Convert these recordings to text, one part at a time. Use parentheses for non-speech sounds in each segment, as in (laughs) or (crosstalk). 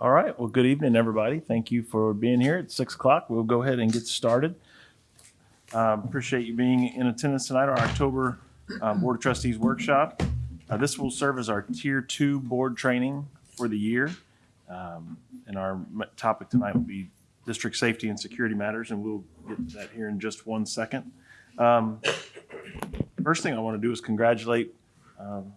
All right, well, good evening, everybody. Thank you for being here at six o'clock. We'll go ahead and get started. Um, Appreciate you being in attendance tonight, our October um, Board of Trustees Workshop. Uh, This will serve as our Tier Two Board Training for the year. Um, And our topic tonight will be District Safety and Security Matters, and we'll get to that here in just one second. Um, First thing I want to do is congratulate um,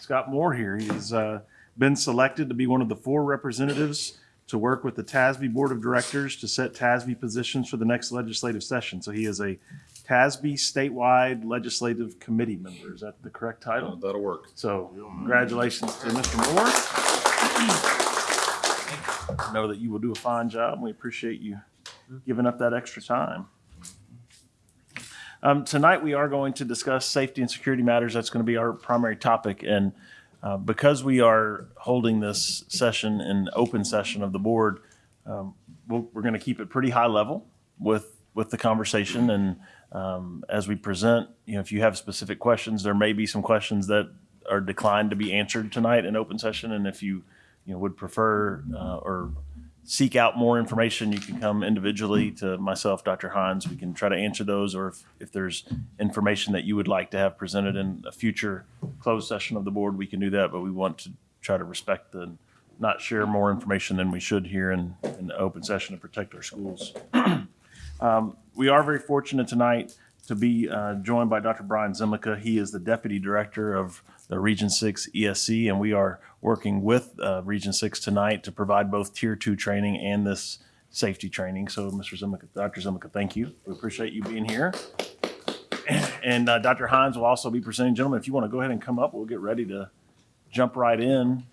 Scott Moore here. He's uh, been selected to be one of the four representatives to work with the TASB Board of Directors to set TASB positions for the next legislative session. So he is a TASB statewide legislative committee member. Is that the correct title? That'll work. So congratulations to Mr. Moore. Know that you will do a fine job. We appreciate you giving up that extra time. Um, tonight, we are going to discuss safety and security matters. That's going to be our primary topic. And uh, because we are holding this session in open session of the board, um, we'll, we're going to keep it pretty high level with, with the conversation. And um, as we present, you know, if you have specific questions, there may be some questions that are declined to be answered tonight in open session. And if you, you know, would prefer uh, or seek out more information, you can come individually to myself, Dr. Hines. We can try to answer those, or if, if there's information that you would like to have presented in a future closed session of the board, we can do that, but we want to try to respect the, not share more information than we should here in, in the open session to protect our schools. (clears throat) Um, We are very fortunate tonight to be uh, joined by Dr. Brian Zimica. He is the Deputy Director of the Region Six ESC, and we are working with uh, Region Six tonight to provide both Tier Two training and this safety training. So, Mr. Zimica, Dr. Zimica, thank you. We appreciate you being here. And uh, Dr. Hines will also be presenting. Gentlemen, if you want to go ahead and come up, we'll get ready to jump right in.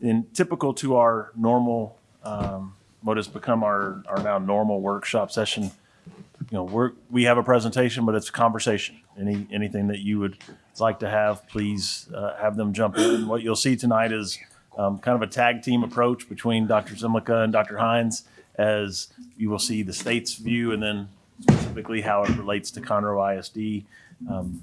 In typical to our normal, um, what has become our, our now normal workshop session, you know, we're, we have a presentation, but it's a conversation. Any, anything that you would like to have, please uh, have them jump in. What you'll see tonight is um, kind of a tag team approach between Dr. Zimlica and Dr. Hines, as you will see the state's view and then specifically how it relates to Conroe ISD. Um,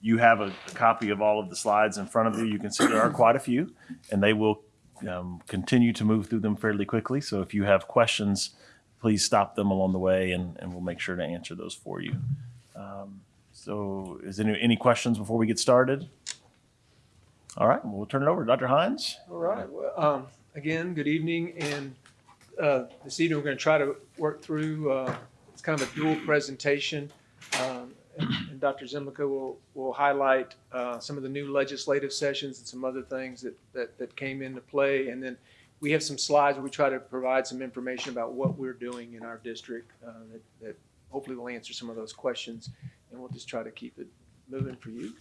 You have a a copy of all of the slides in front of you. You can see there are quite a few, and they will um, continue to move through them fairly quickly. So if you have questions, please stop them along the way, and, and we'll make sure to answer those for you. Um, So is there any, any questions before we get started? All right, we'll turn it over to Dr. Hines. All right, well, um, again, good evening, and, uh, this evening, we're gonna try to work through, uh, it's kind of a dual presentation. Um, and Dr. Zimlica will, will highlight, uh, some of the new legislative sessions and some other things that, that, that came into play. And then we have some slides where we try to provide some information about what we're doing in our district, uh, that, that hopefully will answer some of those questions. And we'll just try to keep it moving for you.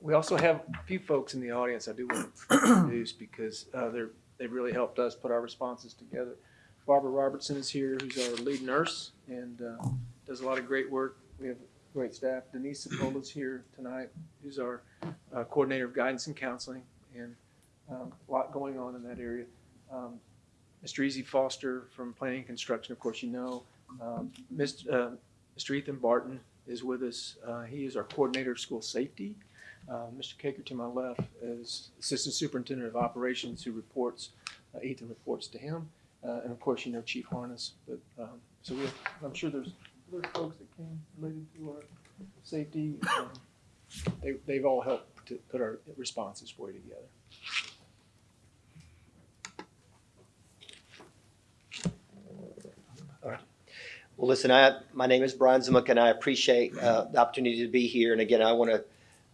We also have a few folks in the audience I do want to introduce because uh, they're, they've really helped us put our responses together. Barbara Robertson is here, who's our lead nurse and uh, does a lot of great work. We have great staff. Denise Sepulveda's here tonight, who's our uh, coordinator of guidance and counseling, and um, a lot going on in that area. Um, Mr. Easy Foster from Planning and Construction, of course, you know. Um, Mr. uh, Mr. Ethan Barton is with us. Uh, He is our coordinator of school safety. Uh, Mr. Caker to my left is Assistant Superintendent of Operations who reports, uh, Ethan reports to him. Uh, And of course, you know Chief Harness, but, um, so we have, I'm sure there's other folks that came related to our safety. Um, They, they've all helped to put our responses for you together. Well, listen, I, my name is Brian Zimuk, and I appreciate uh, the opportunity to be here. And again, I want to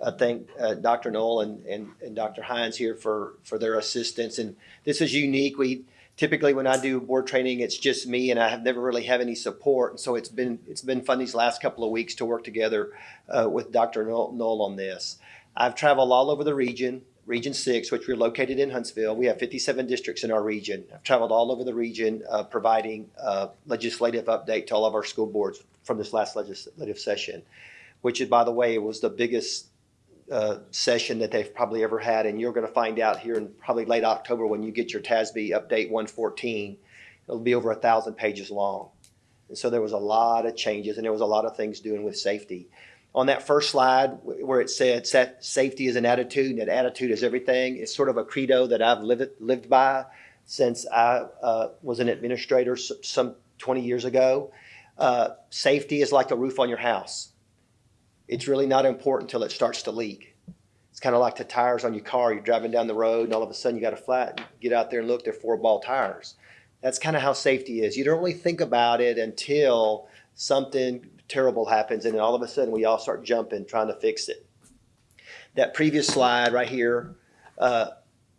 uh, thank uh, Dr. Null and, and, and Dr. Hines here for, for their assistance. And this is unique. We typically, when I do board training, it's just me, and I have never really have any support. And so it's been it's been fun these last couple of weeks to work together uh, with Dr. Null, on this. I've traveled all over the region. Region 6, which we're located in Huntsville. We have 57 districts in our region. I've traveled all over the region uh, providing uh, legislative update to all of our school boards from this last legislative session, which, by the way, was the biggest uh, session that they've probably ever had. And you're going to find out here in probably late October when you get your TASB update 114. It'll be over a thousand pages long. And so there was a lot of changes and there was a lot of things doing with safety. On that first slide where it said safety is an attitude and attitude is everything. It's sort of a credo that I've lived, lived by since I uh, was an administrator some 20 years ago. Uh, safety is like a roof on your house. It's really not important until it starts to leak. It's kind of like the tires on your car. You're driving down the road and all of a sudden you got a flat. Get out there and look, they're four ball tires. That's kind of how safety is. You don't really think about it until something terrible happens and then all of a sudden we all start jumping trying to fix it. That previous slide right here, uh,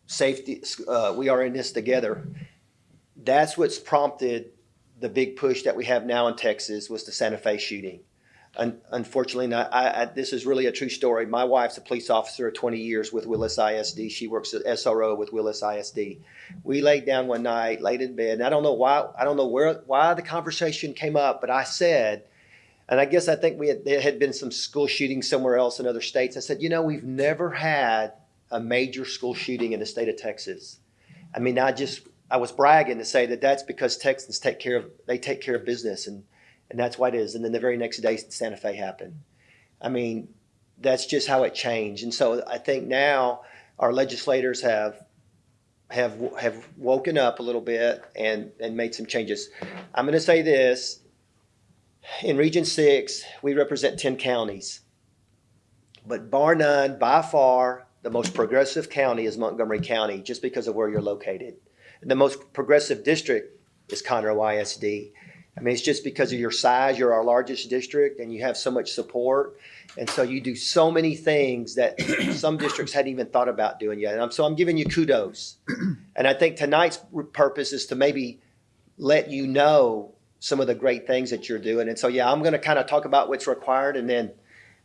safety, uh, we are in this together. That's what's prompted the big push that we have now in Texas was the Santa Fe shooting. Un- unfortunately, I, I, this is really a true story. My wife's a police officer of 20 years with Willis ISD. She works at SRO with Willis ISD. We laid down one night, laid in bed, and I don't know why. I don't know where why the conversation came up, but I said, and I guess I think we had, there had been some school shootings somewhere else in other states. I said, you know, we've never had a major school shooting in the state of Texas. I mean, I just I was bragging to say that that's because Texans take care of they take care of business and and that's why it is. And then the very next day, Santa Fe happened. I mean, that's just how it changed. And so I think now our legislators have have have woken up a little bit and and made some changes. I'm going to say this: in Region Six, we represent ten counties, but bar none, by far, the most progressive county is Montgomery County, just because of where you're located. The most progressive district is Conroe ISD. I mean, it's just because of your size, you're our largest district and you have so much support. And so you do so many things that (clears throat) some districts hadn't even thought about doing yet. And I'm, so I'm giving you kudos. (clears throat) And I think tonight's purpose is to maybe let you know some of the great things that you're doing. And so, yeah, I'm going to kind of talk about what's required and then,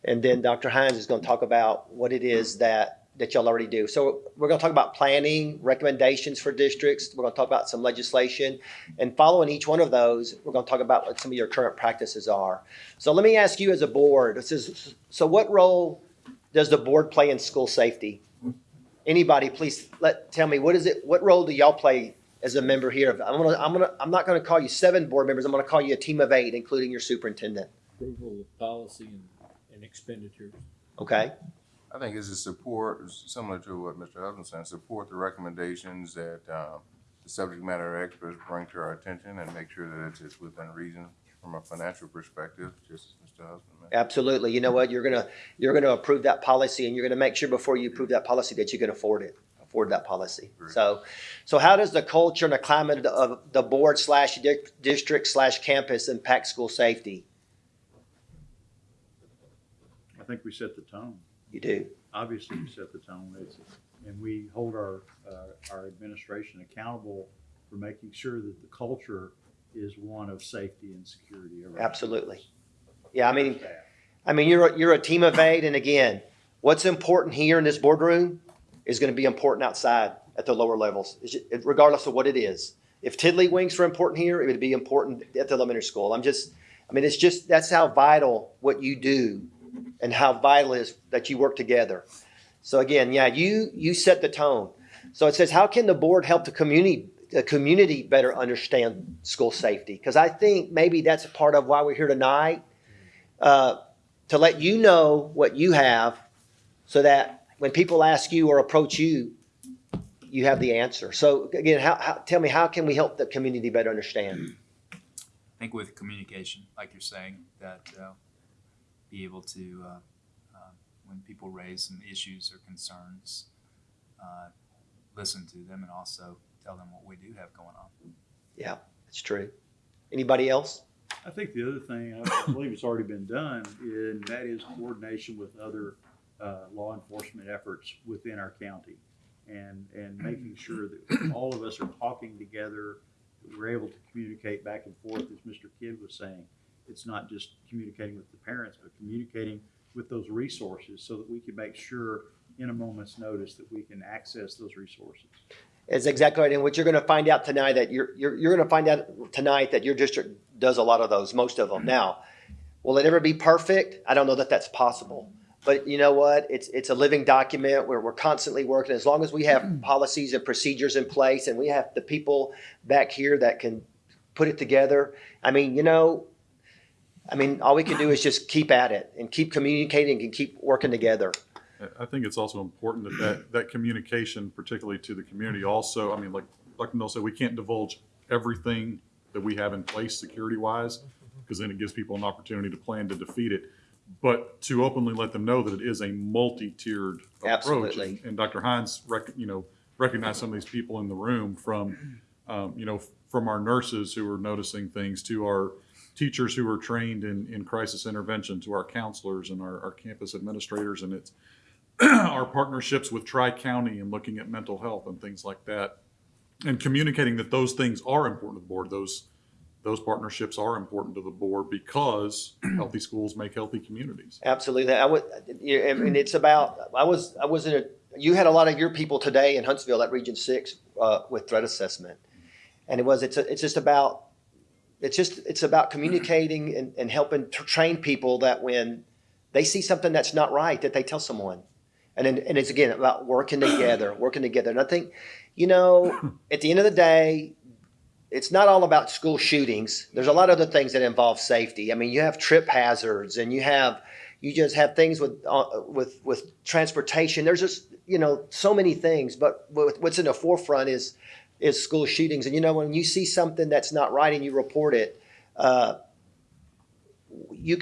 and then Dr. Hines is going to talk about what it is that, that y'all already do. So we're going to talk about planning, recommendations for districts. We're going to talk about some legislation. And following each one of those, we're going to talk about what some of your current practices are. So let me ask you as a board, this is, so what role does the board play in school safety? Anybody, please let, tell me, what is it, what role do y'all play as a member here? I'm gonna, I'm gonna, I'm not gonna call you seven board members, I'm gonna call you a team of eight, including your superintendent, approval of policy and, and expenditures. okay? I think it's a support, similar to what Mr. Husband said, support the recommendations that, um, the subject matter experts bring to our attention and make sure that it's, it's within reason from a financial perspective, just as Mr. Husband mentioned. Absolutely. You know what? You're gonna, you're gonna approve that policy and you're gonna make sure before you approve that policy that you can afford it, afford that policy. Great. So, so how does the culture and the climate of the board slash district slash campus impact school safety? I think we set the tone. You do. Obviously, we set the tone. It's, and we hold our, uh, our administration accountable for making sure that the culture is one of safety and security. Absolutely. Yeah, I mean. I mean, you're, a- you're a team of eight, and again, what's important here in this boardroom is gonna be important outside at the lower levels, regardless of what it is. If tiddlywinks are important here, it would be important at the elementary school. I'm just, I mean, it's just, that's how vital what you do and how vital it is that you work together. So again, yeah, you, you set the tone. So it says, how can the board help the community, the community better understand school safety? Because I think maybe that's a part of why we're here tonight uh, to let you know what you have so that when people ask you or approach you, you have the answer. So again, how, how, tell me, how can we help the community better understand? (clears throat) I think with communication, like you're saying, that uh, be able to, uh, uh, when people raise some issues or concerns, uh, listen to them and also tell them what we do have going on. Yeah, that's true. Anybody else? I think the other thing, I believe it's already been done, and that is coordination with other, uh, law enforcement efforts within our county. And, and making sure that (clears throat) all of us are talking together, that we're able to communicate back and forth, as Mr. Kidd was saying. It's not just communicating with the parents, but communicating with those resources so that we can make sure in a moment's notice that we can access those resources. Is exactly right. And what you're going to find out tonight that you're, you're, you're going to find out tonight that your district does a lot of those, most of them. Now, will it ever be perfect? I don't know that that's possible. But you know what? It's, it's a living document where we're constantly working. As long as we have mm. policies and procedures in place and we have the people back here that can put it together. I mean, you know, I mean, all we can do is just keep at it and keep communicating and keep working together. I- I think it's also important that, that that communication, particularly to the community, also, I mean, like Dr. Mill said, we can't divulge everything that we have in place security-wise, because then it gives people an opportunity to plan to defeat it. But to openly let them know that it is a multi-tiered approach. Absolutely. And- And Dr. Hines, rec, you know, recognized some of these people in the room from, um, you know, from our nurses who are noticing things to our teachers who are trained in, in crisis intervention, to our counselors and our, our campus administrators. And it's, (clears throat) our partnerships with Tri-County and looking at mental health and things like that. And communicating that those things are important to the board, those, those partnerships are important to the board because (clears throat) healthy schools make healthy communities. Absolutely. I would, I mean, it's about, I was, I was in a, you had a lot of your people today in Huntsville at Region Six, uh, with threat assessment. And it was, it's, a- it's just about, it's just, it's about communicating and, and helping to train people that when they see something that's not right, that they tell someone. And then, and it's again about working together, working together. And I think, you know, (clears throat) at the end of the day, it's not all about school shootings. There's a lot of other things that involve safety. I mean, you have trip hazards and you have, you just have things with, uh, with, with transportation. There's just, you know, so many things, but what's in the forefront is, is school shootings. And you know, when you see something that's not right and you report it, uh, you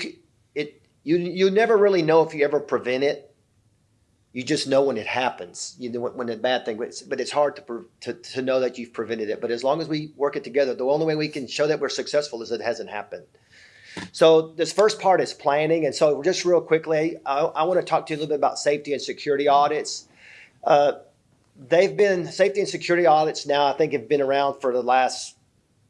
it, you, you never really know if you ever prevent it. You just know when it happens, you know, when, a bad thing, but it's, but it's hard to, to, to know that you've prevented it. But as long as we work it together, the only way we can show that we're successful is it hasn't happened. So this first part is planning. And so just real quickly, I, I want to talk to you a little bit about safety and security audits. Uh, they've been, safety and security audits now, I think have been around for the last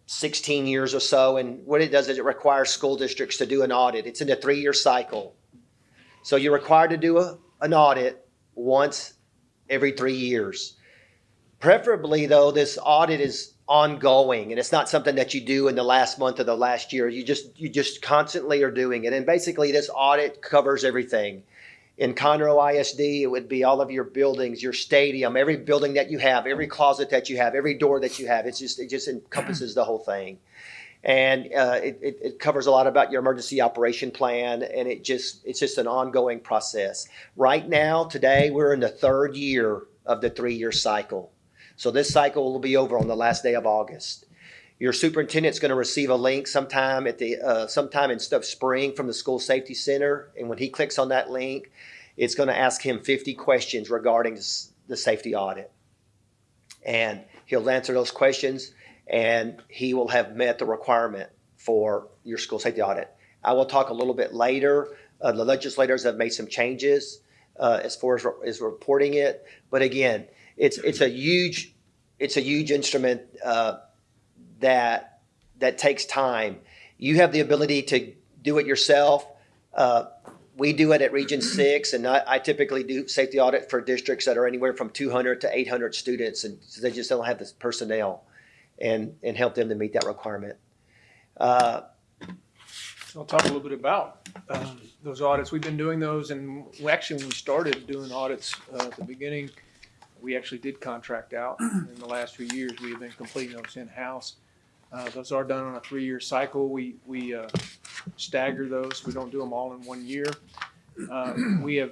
16 years or so. And what it does is it requires school districts to do an audit. It's in a three-year cycle. So you're required to do a, an audit once every three years. Preferably, though, this audit is ongoing and it's not something that you do in the last month of the last year. You just you just constantly are doing it. And basically, this audit covers everything. In Conroe ISD, it would be all of your buildings, your stadium, every building that you have, every closet that you have, every door that you have. It's just it just encompasses the whole thing and uh, it, it, covers a lot about your emergency operation plan and it just it's just an ongoing process. Right now today we're in the third year of the three-year cycle. So this cycle will be over on the last day of august. Your superintendent's going to receive a link sometime at the uh, sometime in stuff spring from the school safety center. And when he clicks on that link it's going to ask him 50 questions regarding the safety audit. And he'll answer those questions and he will have met the requirement for your school safety audit. I will talk a little bit later. Uh, the legislators have made some changes uh, as far as, as reporting it, but again, it's it's a huge it's a huge instrument uh, that that takes time. You have the ability to do it yourself. Uh, we do it at Region Six, and I, I typically do safety audit for districts that are anywhere from 200 to 800 students, and so they just don't have the personnel and, and help them to meet that requirement. Uh, I'll talk a little bit about um, those audits. We've been doing those, and actually, when we started doing audits uh, at the beginning, we actually did contract out. In the last few years, we have been completing those in-house. Uh, Those are done on a three-year cycle. We, we uh, stagger those. We don't do them all in one year. Uh, We have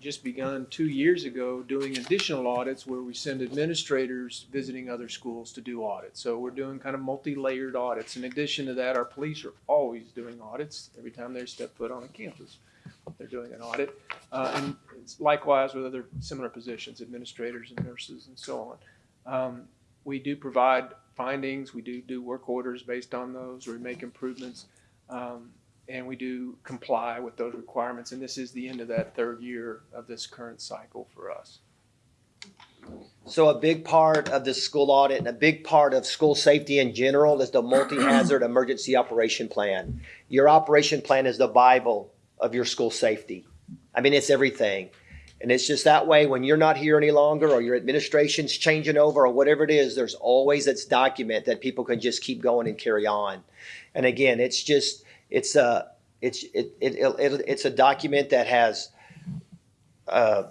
just begun two years ago doing additional audits where we send administrators visiting other schools to do audits. So we're doing kind of multi-layered audits. In addition to that, our police are always doing audits. Every time they step foot on a campus, they're doing an audit. Uh, And it's likewise with other similar positions, administrators and nurses and so on. Um, We do provide findings. We do do work orders based on those. We make improvements. Um, and we do comply with those requirements. And this is the end of that third year of this current cycle for us. So a big part of the school audit and a big part of school safety in general is the multi-hazard (clears throat) emergency operation plan. Your operation plan is the Bible of your school safety. I mean, it's everything. And it's just that way when you're not here any longer or your administration's changing over or whatever it is, there's always this document that people can just keep going and carry on. And again, it's just, it's a, it's, it, it, it, it's a document that has, uh,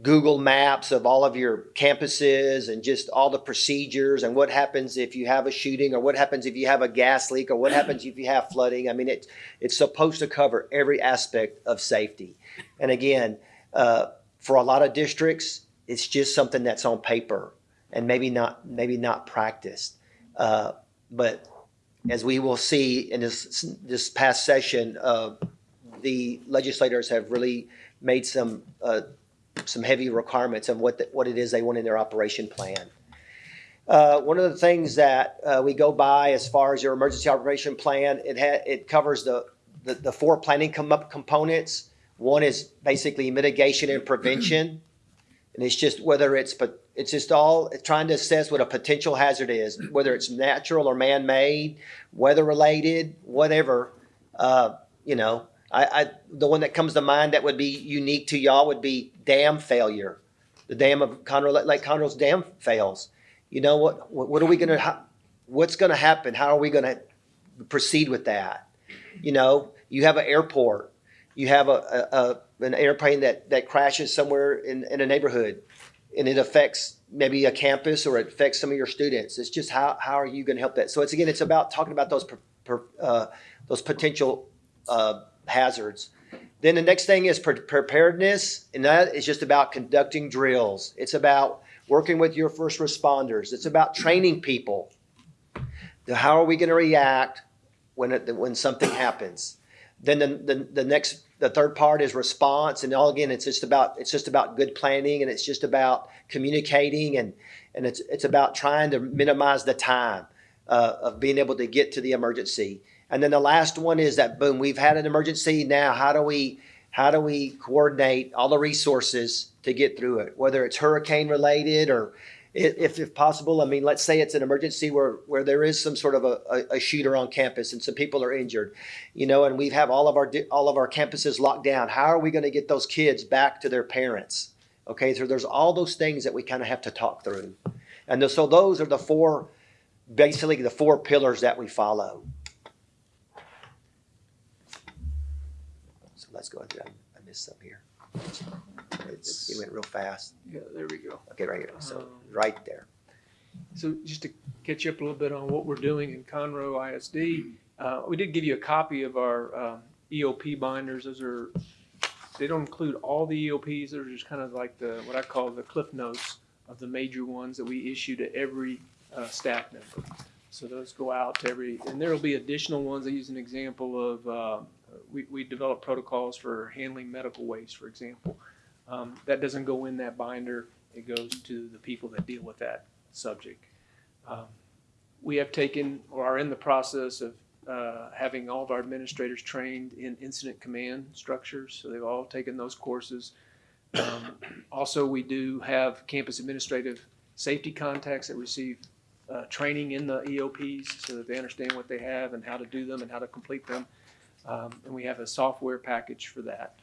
Google Maps of all of your campuses and just all the procedures and what happens if you have a shooting or what happens if you have a gas leak or what happens if you have flooding. I mean, it, it's supposed to cover every aspect of safety. And again, uh, for a lot of districts, it's just something that's on paper and maybe not maybe not practiced. Uh, but as we will see in this this past session, uh, the legislators have really made some uh, some heavy requirements of what the, what it is they want in their operation plan. Uh, one of the things that uh, we go by as far as your emergency operation plan, it it covers the, the the four planning com- components. One is basically mitigation and prevention, and it's just whether it's but it's just all trying to assess what a potential hazard is, whether it's natural or man-made, weather-related, whatever. Uh, you know, I, I the one that comes to mind that would be unique to y'all would be dam failure. The dam of Conroe Lake Conroe's dam fails. You know what? What, are we gonna? What's gonna happen? How are we gonna proceed with that? You know, you have an airport. You have a, a, a an airplane that that crashes somewhere in, in a neighborhood, and it affects maybe a campus or it affects some of your students. It's just how how are you going to help that? So it's again, it's about talking about those per, per, uh, those potential uh, hazards. Then the next thing is pre- preparedness, and that is just about conducting drills. It's about working with your first responders. It's about training people. How are we going to react when it, when something happens? Then the, the, the next the third part is response, and all again, it's just about it's just about good planning, and it's just about communicating, and and it's it's about trying to minimize the time uh, of being able to get to the emergency. And then the last one is that boom, we've had an emergency. Now, how do we how do we coordinate all the resources to get through it? Whether it's hurricane related or if, if possible, I mean, let's say it's an emergency where, where there is some sort of a, a, shooter on campus and some people are injured, you know, and we have all of our all of our campuses locked down. How are we going to get those kids back to their parents? Okay, so there's all those things that we kind of have to talk through, and th- so those are the four, basically the four pillars that we follow. So let's go ahead. I missed some here. It's, it went real fast. Yeah, there we go. Okay, right here. So Um, right there. So just to catch you up a little bit on what we're doing in Conroe ISD, uh, we did give you a copy of our um, EOP binders. Those are, they don't include all the EOPs. They're just kind of like the, what I call the cliff notes of the major ones that we issue to every uh, staff member. So those go out to every, and there'll be additional ones. I use an example of, uh, we, we develop protocols for handling medical waste, for example. Um, That doesn't go in that binder. It goes to the people that deal with that subject. Um, We have taken, or are in the process of uh, having all of our administrators trained in incident command structures, so they've all taken those courses. Um, Also, we do have campus administrative safety contacts that receive uh, training in the EOPs so that they understand what they have and how to do them and how to complete them. Um, And we have a software package for that.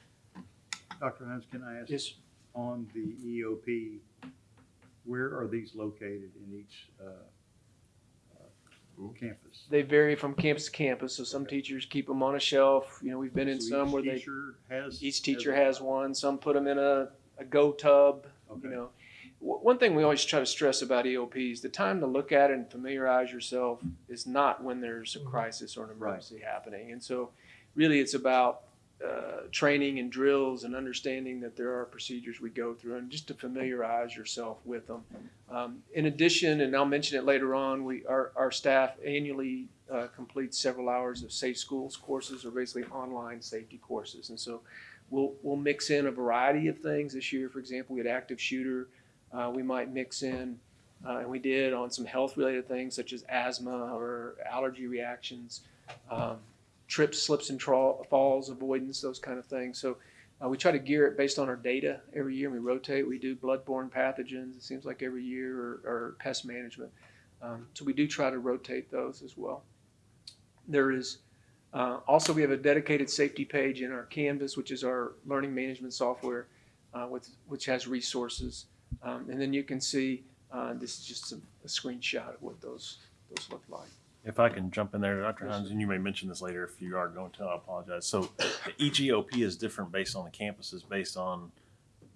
Dr. Hines, can I ask, Yes, on the EOP, where are these located in each uh, uh, campus? they vary from campus to campus, so some teachers keep them on a shelf. You know, we've been in So some each where they teacher has. Each teacher a- has one. Some put them in a, a go tub. Okay. You know, W- one thing we always try to stress about EOPs: the time to look at it and familiarize yourself is not when there's a crisis or an emergency happening. And so, really, it's about uh, training and drills and understanding that there are procedures we go through, and just to familiarize yourself with them. Um, in addition, and I'll mention it later on, we our, our staff annually uh, completes several hours of safe schools courses, or basically online safety courses, and so we'll we'll mix in a variety of things this year. For example, we had active shooter. Uh, we might mix in, uh, and we did on some health related things such as asthma or allergy reactions, um, trips, slips, and tra- falls avoidance, those kind of things. So. Uh, we try to gear it based on our data every year. We rotate. We do bloodborne pathogens. It seems like every year, or, or pest management. Um, so we do try to rotate those as well. There is uh, also, we have a dedicated safety page in our Canvas, which is our learning management software, uh, with, which has resources. Um, and then you can see uh, this is just a, a screenshot of what those those look like. If I can jump in there, Dr. Hines, and you may mention this later if you are going to, I apologize. So each EOP is different based on the campuses, based on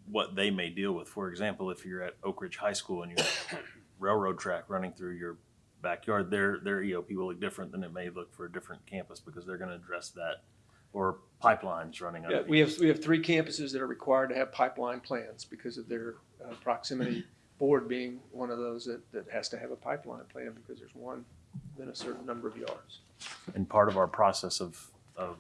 what they may deal with. For example, if you're at Oak Ridge High School and you have (coughs) railroad track running through your backyard, their, their EOP will look different than it may look for a different campus because they're gonna address that. Or pipelines running Yeah, we have, we have three campuses that are required to have pipeline plans because of their uh, proximity. (coughs) Board being one of those that, that has to have a pipeline plan because there's one within a certain number of yards. And part of our process of, of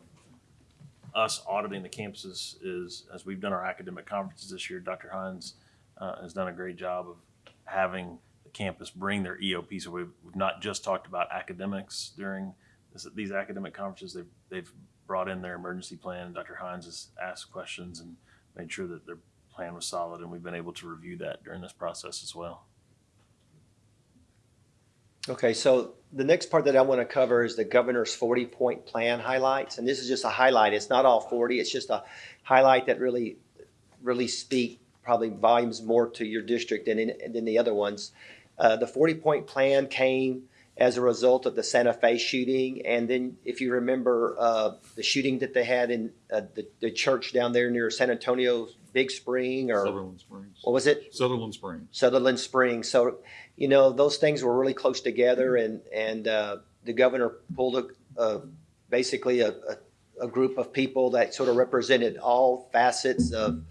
us auditing the campuses is, as we've done our academic conferences this year, Dr. Hines uh, has done a great job of having the campus bring their EOP. So we've, we've not just talked about academics during this, these academic conferences. They've, they've brought in their emergency plan. Dr. Hines has asked questions and made sure that their plan was solid, and we've been able to review that during this process as well. Okay, so the next part that I want to cover is the governor's forty-point plan highlights, and this is just a highlight. It's not all forty, it's just a highlight that really, really speak probably volumes more to your district than, in- than the other ones. Uh, the forty-point plan came as a result of the Santa Fe shooting, and then if you remember, uh, the shooting that they had in, uh, the, the church down there near San Antonio, Big Spring, or, Sutherland Springs. what was it? Sutherland Springs. Sutherland Springs. So, you know, those things were really close together, and and uh, the governor pulled a, a basically a, a, a group of people that sort of represented all facets of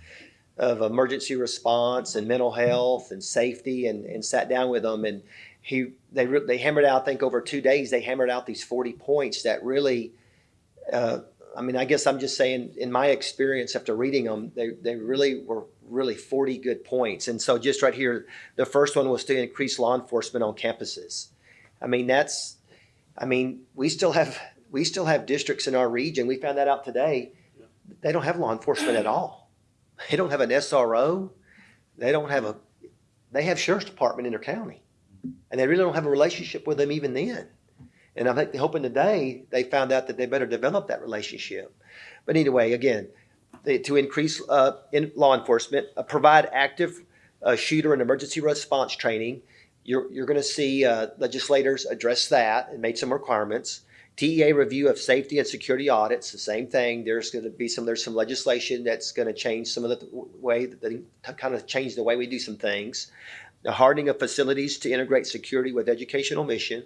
of emergency response and mental health and safety, and and sat down with them, and he they re- they hammered out. I think over two days they hammered out these forty points that really. Uh, I mean, I guess I'm just saying, in my experience after reading them, they, they really were really 40 good points. And so, just right here, the first one was to increase law enforcement on campuses. I mean, that's, I mean, we still have we still have districts in our region. We found that out today. They don't have law enforcement at all. They don't have an SRO. They don't have a. They have sheriff's department in their county, and they really don't have a relationship with them even then. And I think hoping today they found out that they better develop that relationship. But anyway, again, to increase uh, in law enforcement, uh, provide active uh, shooter and emergency response training. You're, you're going to see uh, legislators address that and made some requirements. TEA review of safety and security audits, the same thing. There's going to be some there's some legislation that's going to change some of the way that kind of change the way we do some things. The hardening of facilities to integrate security with educational mission.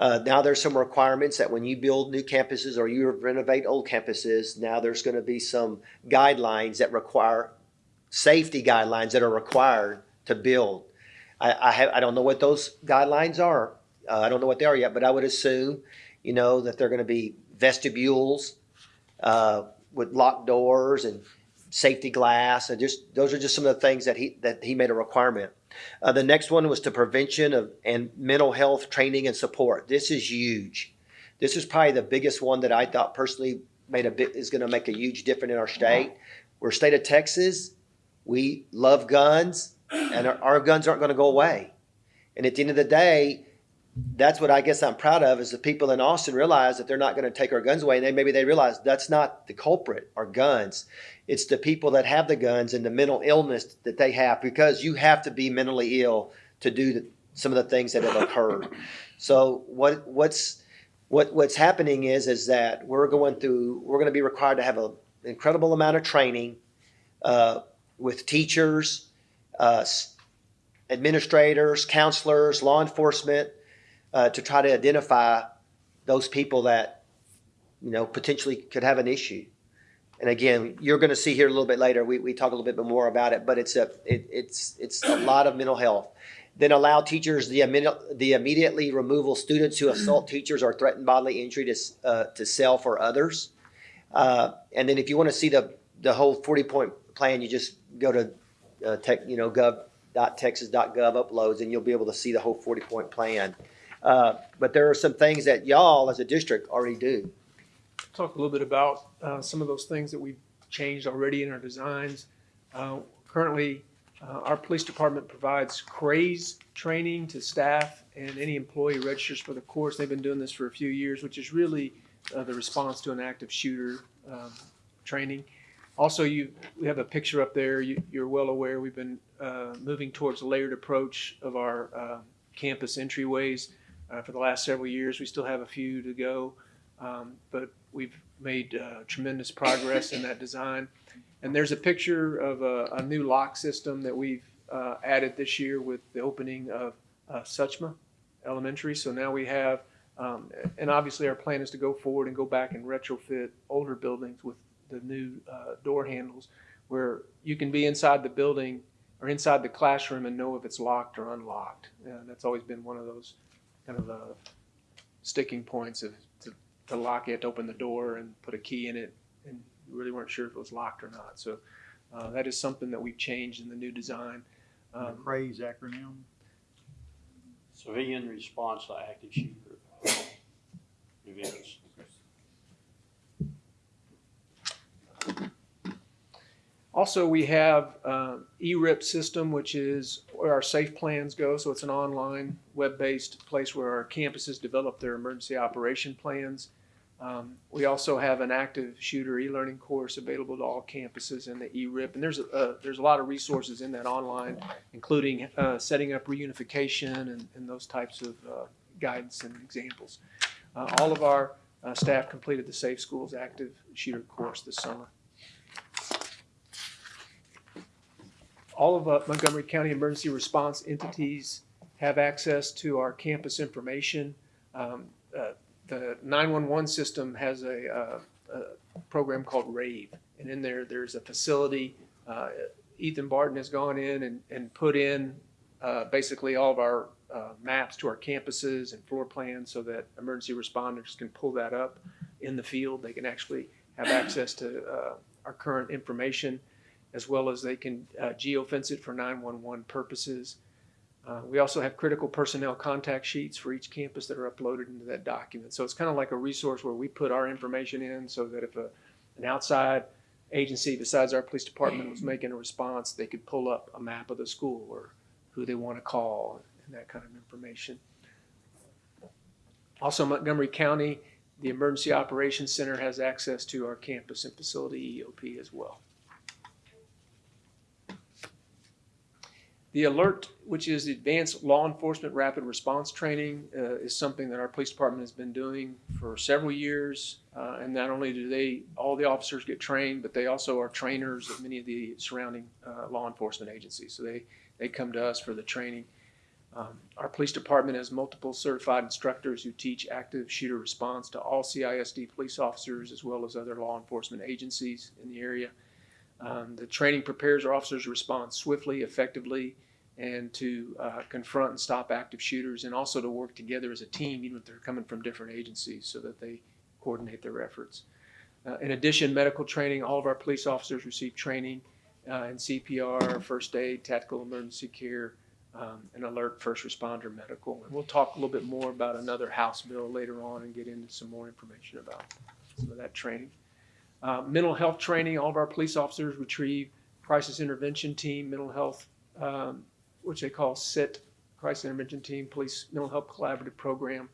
Uh, now there's some requirements that when you build new campuses or you renovate old campuses, now there's going to be some guidelines that require safety guidelines that are required to build. I, I have I don't know what those guidelines are. Uh, I don't know what they are yet, but I would assume, you know, that they're going to be vestibules uh, with locked doors and safety glass, and just those are just some of the things that he that he made a requirement. Uh, the next one was to prevention of and mental health training and support. This is huge. This is probably the biggest one that I thought personally made a bit is going to make a huge difference in our state. We're state of Texas. We love guns, and our, our guns aren't going to go away. And at the end of the day, that's what I guess I'm proud of is the people in Austin realize that they're not going to take our guns away. And they maybe they realize that's not the culprit, our guns. It's the people that have the guns and the mental illness that they have because you have to be mentally ill to do the, some of the things that have occurred. (coughs) So what what's what what's happening is is that we're going through we're going to be required to have an incredible amount of training uh, with teachers, uh, administrators, counselors, law enforcement uh, to try to identify those people that you know potentially could have an issue. And again, you're going to see here a little bit later. We, we talk a little bit more about it, but it's a it, it's it's a lot of mental health. Then allow teachers the the immediately removal students who assault teachers or threaten bodily injury to uh, to sell for others. Uh, and then if you want to see the the whole 40 point plan, you just go to uh, tech you know gov.texas.gov uploads, and you'll be able to see the whole 40 point plan. Uh, but there are some things that y'all as a district already do. Talk a little bit about uh, some of those things that we've changed already in our designs. Uh, Currently, uh, our police department provides CRASE training to staff and any employee registers for the course. They've been doing this for a few years, which is really uh, the response to an active shooter um, training. Also, you, we have a picture up there. You- You're well aware, we've been uh, moving towards a layered approach of our uh, campus entryways for the last several years. We still have a few to go. Um, but we've made uh, tremendous progress in that design. And there's a picture of a, a new lock system that we've uh, added this year with the opening of uh, Suchma Elementary. So now we have, um, and obviously our plan is to go forward and go back and retrofit older buildings with the new uh, door handles where you can be inside the building or inside the classroom and know if it's locked or unlocked. And that's always been one of those kind of uh, sticking points of to, to lock it, to open the door, and put a key in it, and you really weren't sure if it was locked or not. So uh, that is something that we've changed in the new design. The Um, CRASE acronym? Civilian response to active shooter events. Also, we have uh, ERIP system, which is where our safe plans go. So it's an online, web-based place where our campuses develop their emergency operation plans. Um, we also have an active shooter e-learning course available to all campuses in the ERIP, and there's a uh, there's a lot of resources in that online, including uh, setting up reunification and, and those types of uh, guidance and examples. Uh, all of our uh, staff completed the Safe Schools active shooter course this summer. All of uh, Montgomery County emergency response entities have access to our campus information. Um, uh, the 911 system has a, uh, a program called RAVE, and in there, there's a facility. Uh, Ethan Barton has gone in and, and put in uh, basically all of our uh, maps to our campuses and floor plans so that emergency responders can pull that up in the field. They can actually have access to our current information as well as they can uh, geofence it for 911 purposes. Uh, we also have critical personnel contact sheets for each campus that are uploaded into that document. So it's kind of like a resource where we put our information in so that if a, an outside agency besides our police department was making a response, they could pull up a map of the school or who they want to call and that kind of information. Also, Montgomery County, the Emergency Operations Center has access to our campus and facility EOP as well. The ALERRT, which is advanced law enforcement rapid response training, uh, is something that our police department has been doing for several years. Uh, and not only do they, all the officers get trained, but they also are trainers of many of the surrounding uh, law enforcement agencies. So they, they come to us for the training. Um, our police department has multiple certified instructors who teach active shooter response to all CISD police officers as well as other law enforcement agencies in the area. Um, the training prepares our officers to respond swiftly, effectively, and to uh, confront and stop active shooters, and also to work together as a team, even if they're coming from different agencies, so that they coordinate their efforts. Uh, in addition, medical training, all of our police officers receive training uh, in CPR, first aid, tactical emergency care, um, and ALERRT first responder medical. And we'll talk a little bit more about another House bill later on and get into some more information about some of that training. Uh, mental health training, all of our police officers retrieve crisis intervention team, mental health, um, which they call CIT, Crisis Intervention Team, Police Mental Health Collaborative Program.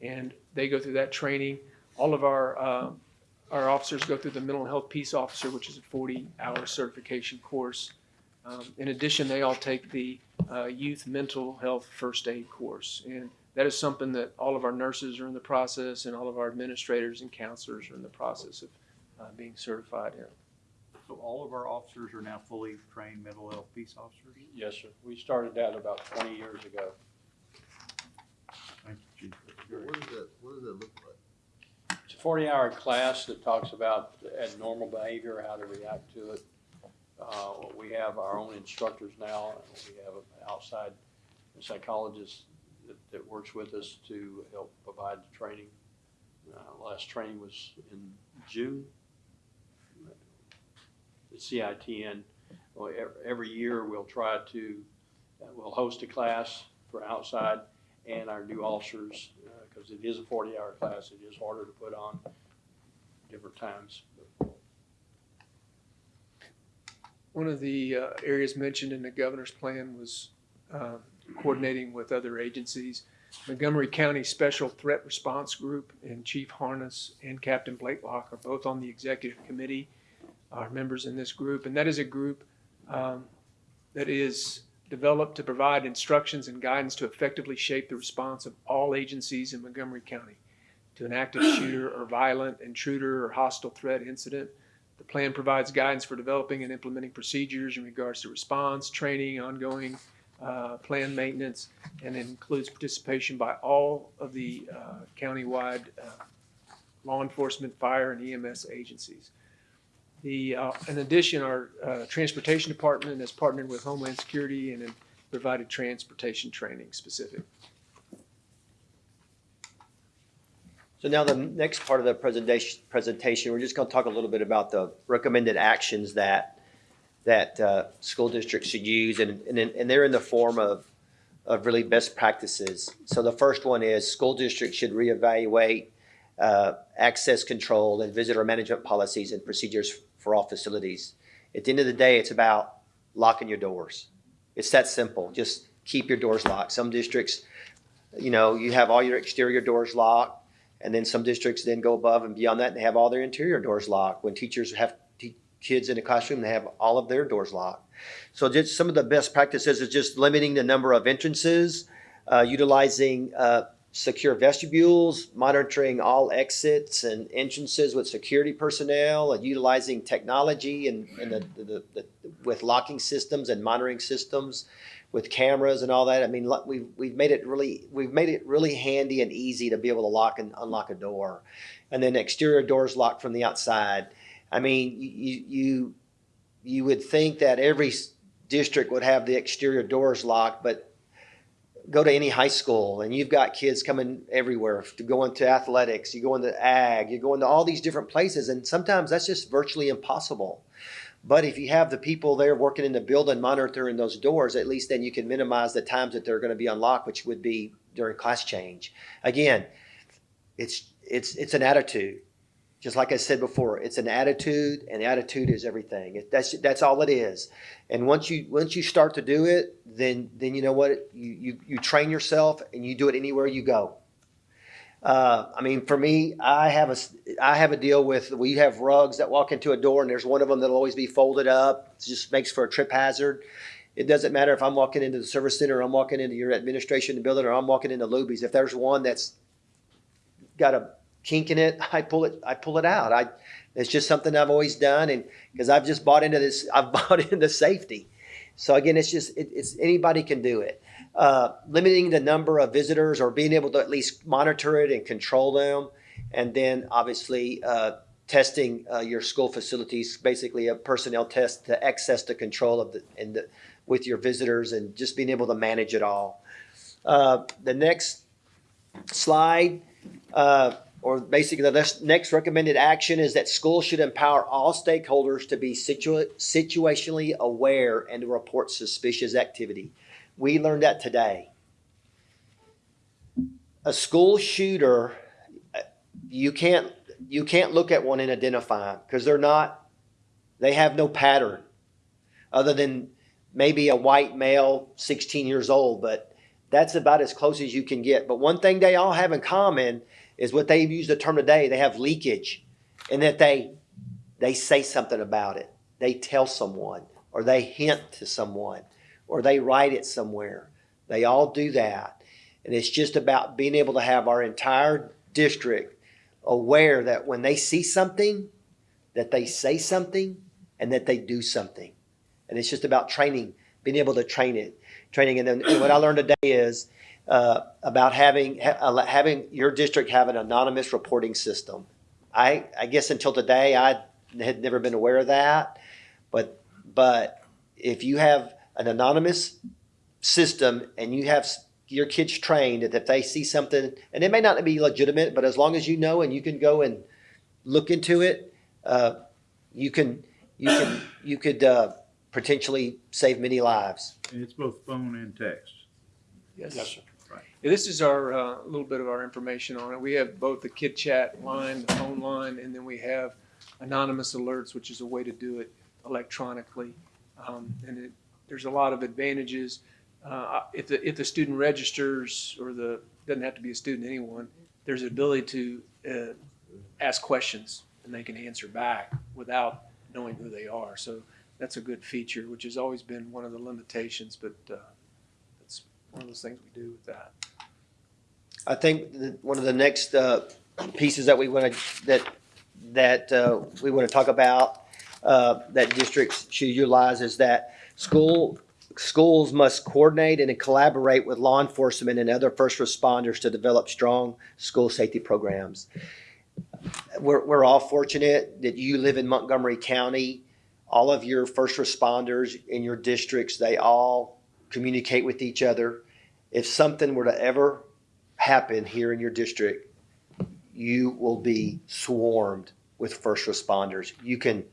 And they go through that training. All of our, uh, our officers go through the Mental Health Peace Officer, which is a 40-hour certification course. Um, in addition, they all take the uh, Youth Mental Health First Aid course. And that is something that all of our nurses are in the process and all of our administrators and counselors are in the process of uh, being certified here. So all of our officers are now fully trained mental health peace officers? Yes, sir. We started that about twenty years ago. Thank you, Chief. What does that, what does that look like? It's a forty-hour class that talks about abnormal behavior, how to react to it. Uh, we have our own instructors now, and we have an outside psychologist that, that works with us to help provide the training. Uh, last training was in June. CITN, every year we'll try to, uh, we'll host a class for outside and our new officers, because it is a forty-hour class, it is harder to put on different times. One of the uh, areas mentioned in the governor's plan was uh, coordinating with other agencies. Montgomery County Special Threat Response Group and Chief Harness and Captain Blakelock are both on the executive committee, are members in this group. And that is a group um, that is developed to provide instructions and guidance to effectively shape the response of all agencies in Montgomery County to an active (clears throat) shooter or violent intruder or hostile threat incident. The plan provides guidance for developing and implementing procedures in regards to response, training, ongoing uh, plan maintenance, and includes participation by all of the uh, countywide uh, law enforcement, fire, and EMS agencies. The, uh, in addition, our uh, Transportation Department has partnered with Homeland Security and provided transportation training specific. So now the next part of the presentation, presentation, we're just gonna talk a little bit about the recommended actions that, that, uh, school districts should use, and, and, and they're in the form of, of really best practices. So the first one is, school districts should reevaluate, uh, access control and visitor management policies and procedures for all facilities. At the end of the day, it's about locking your doors. It's that simple. Just keep your doors locked. Some districts, you know, you have all your exterior doors locked. And then some districts then go above and beyond that and they have all their interior doors locked. When teachers have kids in a classroom, they have all of their doors locked. So just some of the best practices is just limiting the number of entrances, uh, utilizing uh, secure vestibules, monitoring all exits and entrances with security personnel, and utilizing technology and, and the, the, the, with locking systems and monitoring systems with cameras and all that. I mean, we've, we've made it really, we've made it really handy and easy to be able to lock and unlock a door. And then exterior doors locked from the outside. I mean, you, you, you would think that every district would have the exterior doors locked, but go to any high school and you've got kids coming everywhere to go into athletics, you go into ag, you go into all these different places, and sometimes that's just virtually impossible. But if you have the people there working in the building monitoring those doors, at least then you can minimize the times that they're going to be unlocked, which would be during class change. Again, it's it's it's an attitude. Just like I said before, it's an attitude, and attitude is everything. That's that's all it is. And once you once you start to do it, then then you know what you you, you train yourself, and you do it anywhere you go. Uh, I mean, for me, I have a I have a deal with we have rugs that walk into a door, and there's one of them that'll always be folded up. It just makes for a trip hazard. It doesn't matter if I'm walking into the service center, or I'm walking into your administration building, or I'm walking into Luby's. If there's one that's got a kink in it, (laughs) I pull it. I pull it out. I it's just something I've always done, and because I've just bought into this, I've (laughs) bought into safety. So again, it's just it, it's anybody can do it. Uh, limiting the number of visitors or being able to at least monitor it and control them, and then obviously uh, testing uh, your school facilities, basically a personnel test to access the control of the and the, with your visitors, and just being able to manage it all. Uh, the next slide. Uh, or basically the next- recommended action is that schools should empower all stakeholders to be situa- situationally aware and to report suspicious activity. We learned that today. A school shooter, you can't you can't look at one and identify them because they're not they have no pattern other than maybe a white male 16 years old but that's about as close as you can get but one thing they all have in common is what they've used the term today. They have leakage, and that they they say something about it. They tell someone, or they hint to someone, or they write it somewhere. They all do that, and it's just about being able to have our entire district aware that when they see something, that they say something, and that they do something, and it's just about training, being able to train it, training. And then and what I learned today is uh, about having ha- uh, having your district have an anonymous reporting system. I I guess until today I had never been aware of that, but but if you have an anonymous system and you have your kids trained that if they see something and it may not be legitimate, but as long as you know and you can go and look into it, uh, you can you can you could uh, potentially save many lives. And it's both phone and text. Yes. Yes, sir. This is our, uh, little bit of our information on it. We have both the Kid Chat line, the phone line, and then we have anonymous alerts, which is a way to do it electronically. Um, and it, there's a lot of advantages. Uh, if the, if the student registers or the, doesn't have to be a student, anyone, there's an ability to, uh, ask questions and they can answer back without knowing who they are. So that's a good feature, which has always been one of the limitations, but, uh, that's one of those things we do with that. I think one of the next uh, pieces that we want to that that uh, we want to talk about uh, that districts should utilize is that school, schools must coordinate and collaborate with law enforcement and other first responders to develop strong school safety programs. We're, we're all fortunate that you live in Montgomery County. All of your first responders in your districts, they all communicate with each other. If something were to ever happen here in your district, you will be swarmed with first responders. You can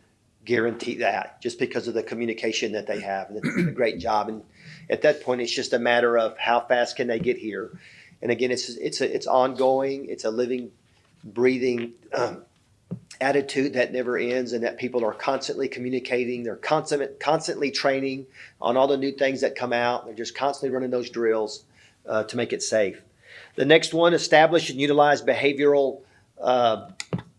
guarantee that just because of the communication that they have. And it's a great job. And at that point, it's just a matter of how fast can they get here. And again, it's it's a, it's ongoing. It's a living, breathing um, attitude that never ends, and that people are constantly communicating. They're constant, constantly training on all the new things that come out. They're just constantly running those drills uh, to make it safe. The next one, establish and utilize behavioral uh,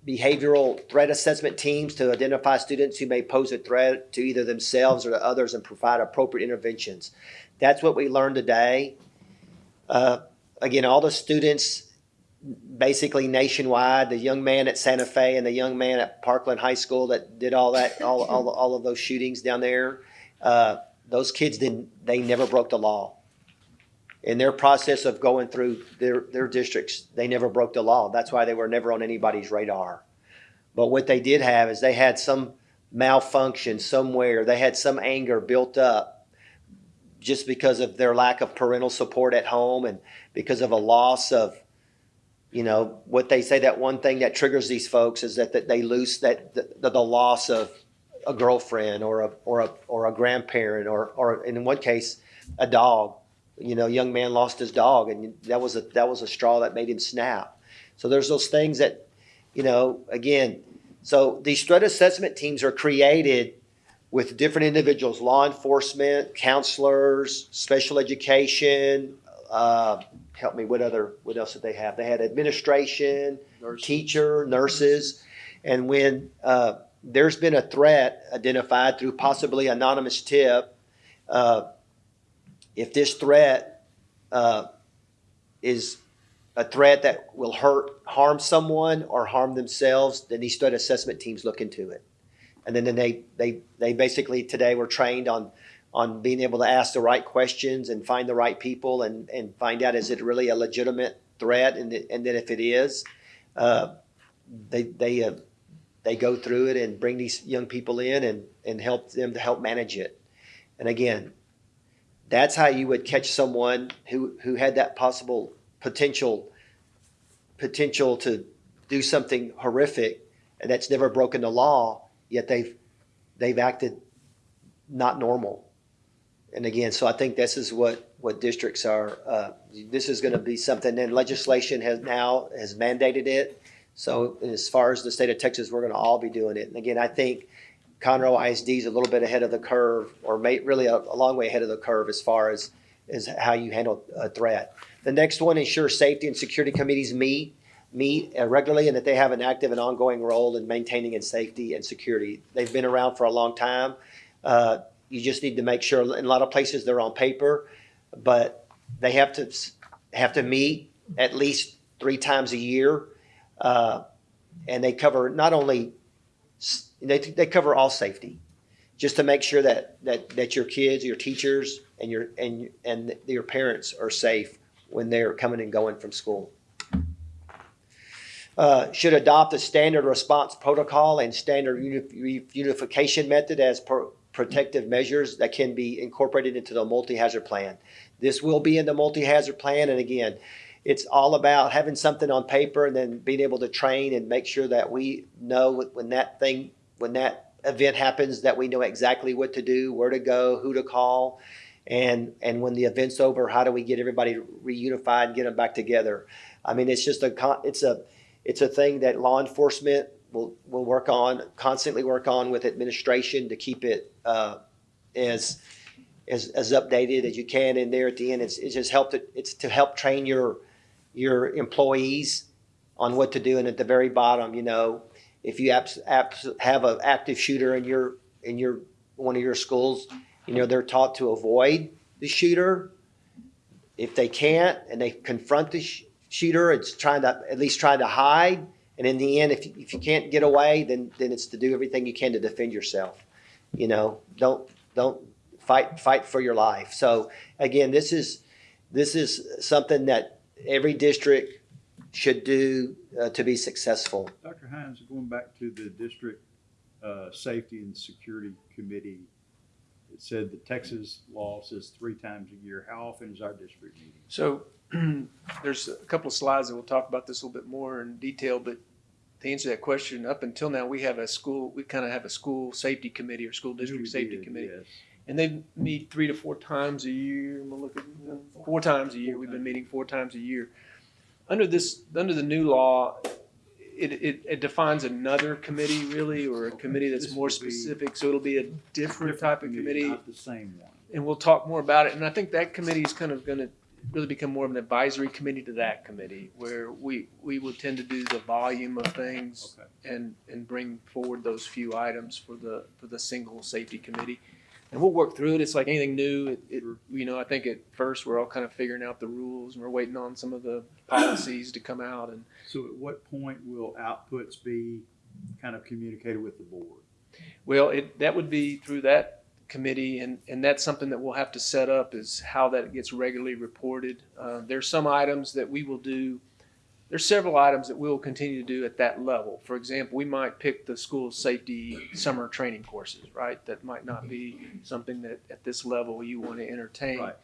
behavioral threat assessment teams to identify students who may pose a threat to either themselves or to others and provide appropriate interventions. That's what we learned today. Uh, again, all the students basically nationwide, the young man at Santa Fe and the young man at Parkland High School that did all that, all, all, all of those shootings down there, uh, those kids didn't, they never broke the law. In their process of going through their, their districts, they never broke the law. That's why they were never on anybody's radar. But what they did have is they had some malfunction somewhere. They had some anger built up just because of their lack of parental support at home and because of a loss of, you know, what they say that one thing that triggers these folks is that, that they lose that the, the loss of a girlfriend or a or a or a grandparent or or in one case a dog you know, young man lost his dog, and that was a that was a straw that made him snap. So there's those things that, you know, again. So these threat assessment teams are created with different individuals: law enforcement, counselors, special education. Uh, help me. What other? What else did they have? They had administration, Nurses. teacher, nurses, and when uh, there's been a threat identified through possibly anonymous tip. Uh, if this threat uh, is a threat that will hurt, harm someone or harm themselves, then these threat assessment teams look into it. And then, then they, they, they basically today were trained on, on being able to ask the right questions and find the right people and, and find out is it really a legitimate threat and, th- and then if it is, uh, they, they, uh, they go through it and bring these young people in and, and help them to help manage it. And again, that's how you would catch someone who, who had that possible potential potential to do something horrific and that's never broken the law, yet they've they've acted not normal. And again, so I think this is what what districts are. Uh, this is going to be something, and legislation has now has mandated it. So as far as the state of Texas, we're going to all be doing it. And again, I think Conroe ISD is a little bit ahead of the curve, or may, really a, a long way ahead of the curve as far as, as how you handle a threat. The next one, ensure safety and security committees meet meet uh, regularly and that they have an active and ongoing role in maintaining and safety and security. They've been around for a long time. Uh, you just need to make sure. In a lot of places, they're on paper, but they have to have to meet at least three times a year, uh, and they cover not only they, they cover all safety, just to make sure that, that, that your kids, your teachers, and your and and your parents are safe when they're coming and going from school. Uh, should adopt a standard response protocol and standard uni- unification method as protective measures that can be incorporated into the multi-hazard plan. This will be in the multi-hazard plan, and again, it's all about having something on paper and then being able to train and make sure that we know when that thing when that event happens that we know exactly what to do, where to go, who to call, and and when the event's over, how do we get everybody reunified and get them back together? I mean, it's just a it's a it's a thing that law enforcement will will work on constantly work on with administration to keep it uh, as as as updated as you can. And there at the end, it's it's just helped it, it's to help train your your employees on what to do. And at the very bottom, you know, if you abs- abs- have an active shooter in your in your one of your schools, you know they're taught to avoid the shooter. If they can't and they confront the sh- shooter, it's trying to at least try to hide And in the end, if, you- if you can't get away, then, then it's to do everything you can to defend yourself. You know, don't, don't fight, fight for your life. So again, this is, this is something that every district should do uh, to be successful. Dr. Hines, going back to the district, uh, safety and security committee, it said the Texas law says three times a year. How often is our district meeting? So (clears throat) there's a couple of slides that will talk about this a little bit more in detail, but to answer that question, up until now, we have a school, we kind of have a school safety committee or school district safety did, committee. yes. And they meet three to four times a year. I'm gonna look at, four times a year. We've been meeting four times a year. Under this, under the new law, it, it, it defines another committee really, or a committee that's This more would be- specific. So it'll be a different type of committee Not the same one. and we'll talk more about it. And I think that committee is kind of going to really become more of an advisory committee to that committee, where we, we will tend to do the volume of things Okay. and, and bring forward those few items for the, for the single safety committee. And we'll work through it. It's like anything new. It, it, you know, I think at first we're all kind of figuring out the rules and we're waiting on some of the policies to come out and So at what point will outputs be kind of communicated with the board? Well, it, that would be through that committee, and, and that's something that we'll have to set up is how that gets regularly reported. Uh, there's some items that we will do, there's several items that we'll continue to do at that level. For example, we might pick the school safety summer training courses, right? That might not be something that at this level you want to entertain. Right.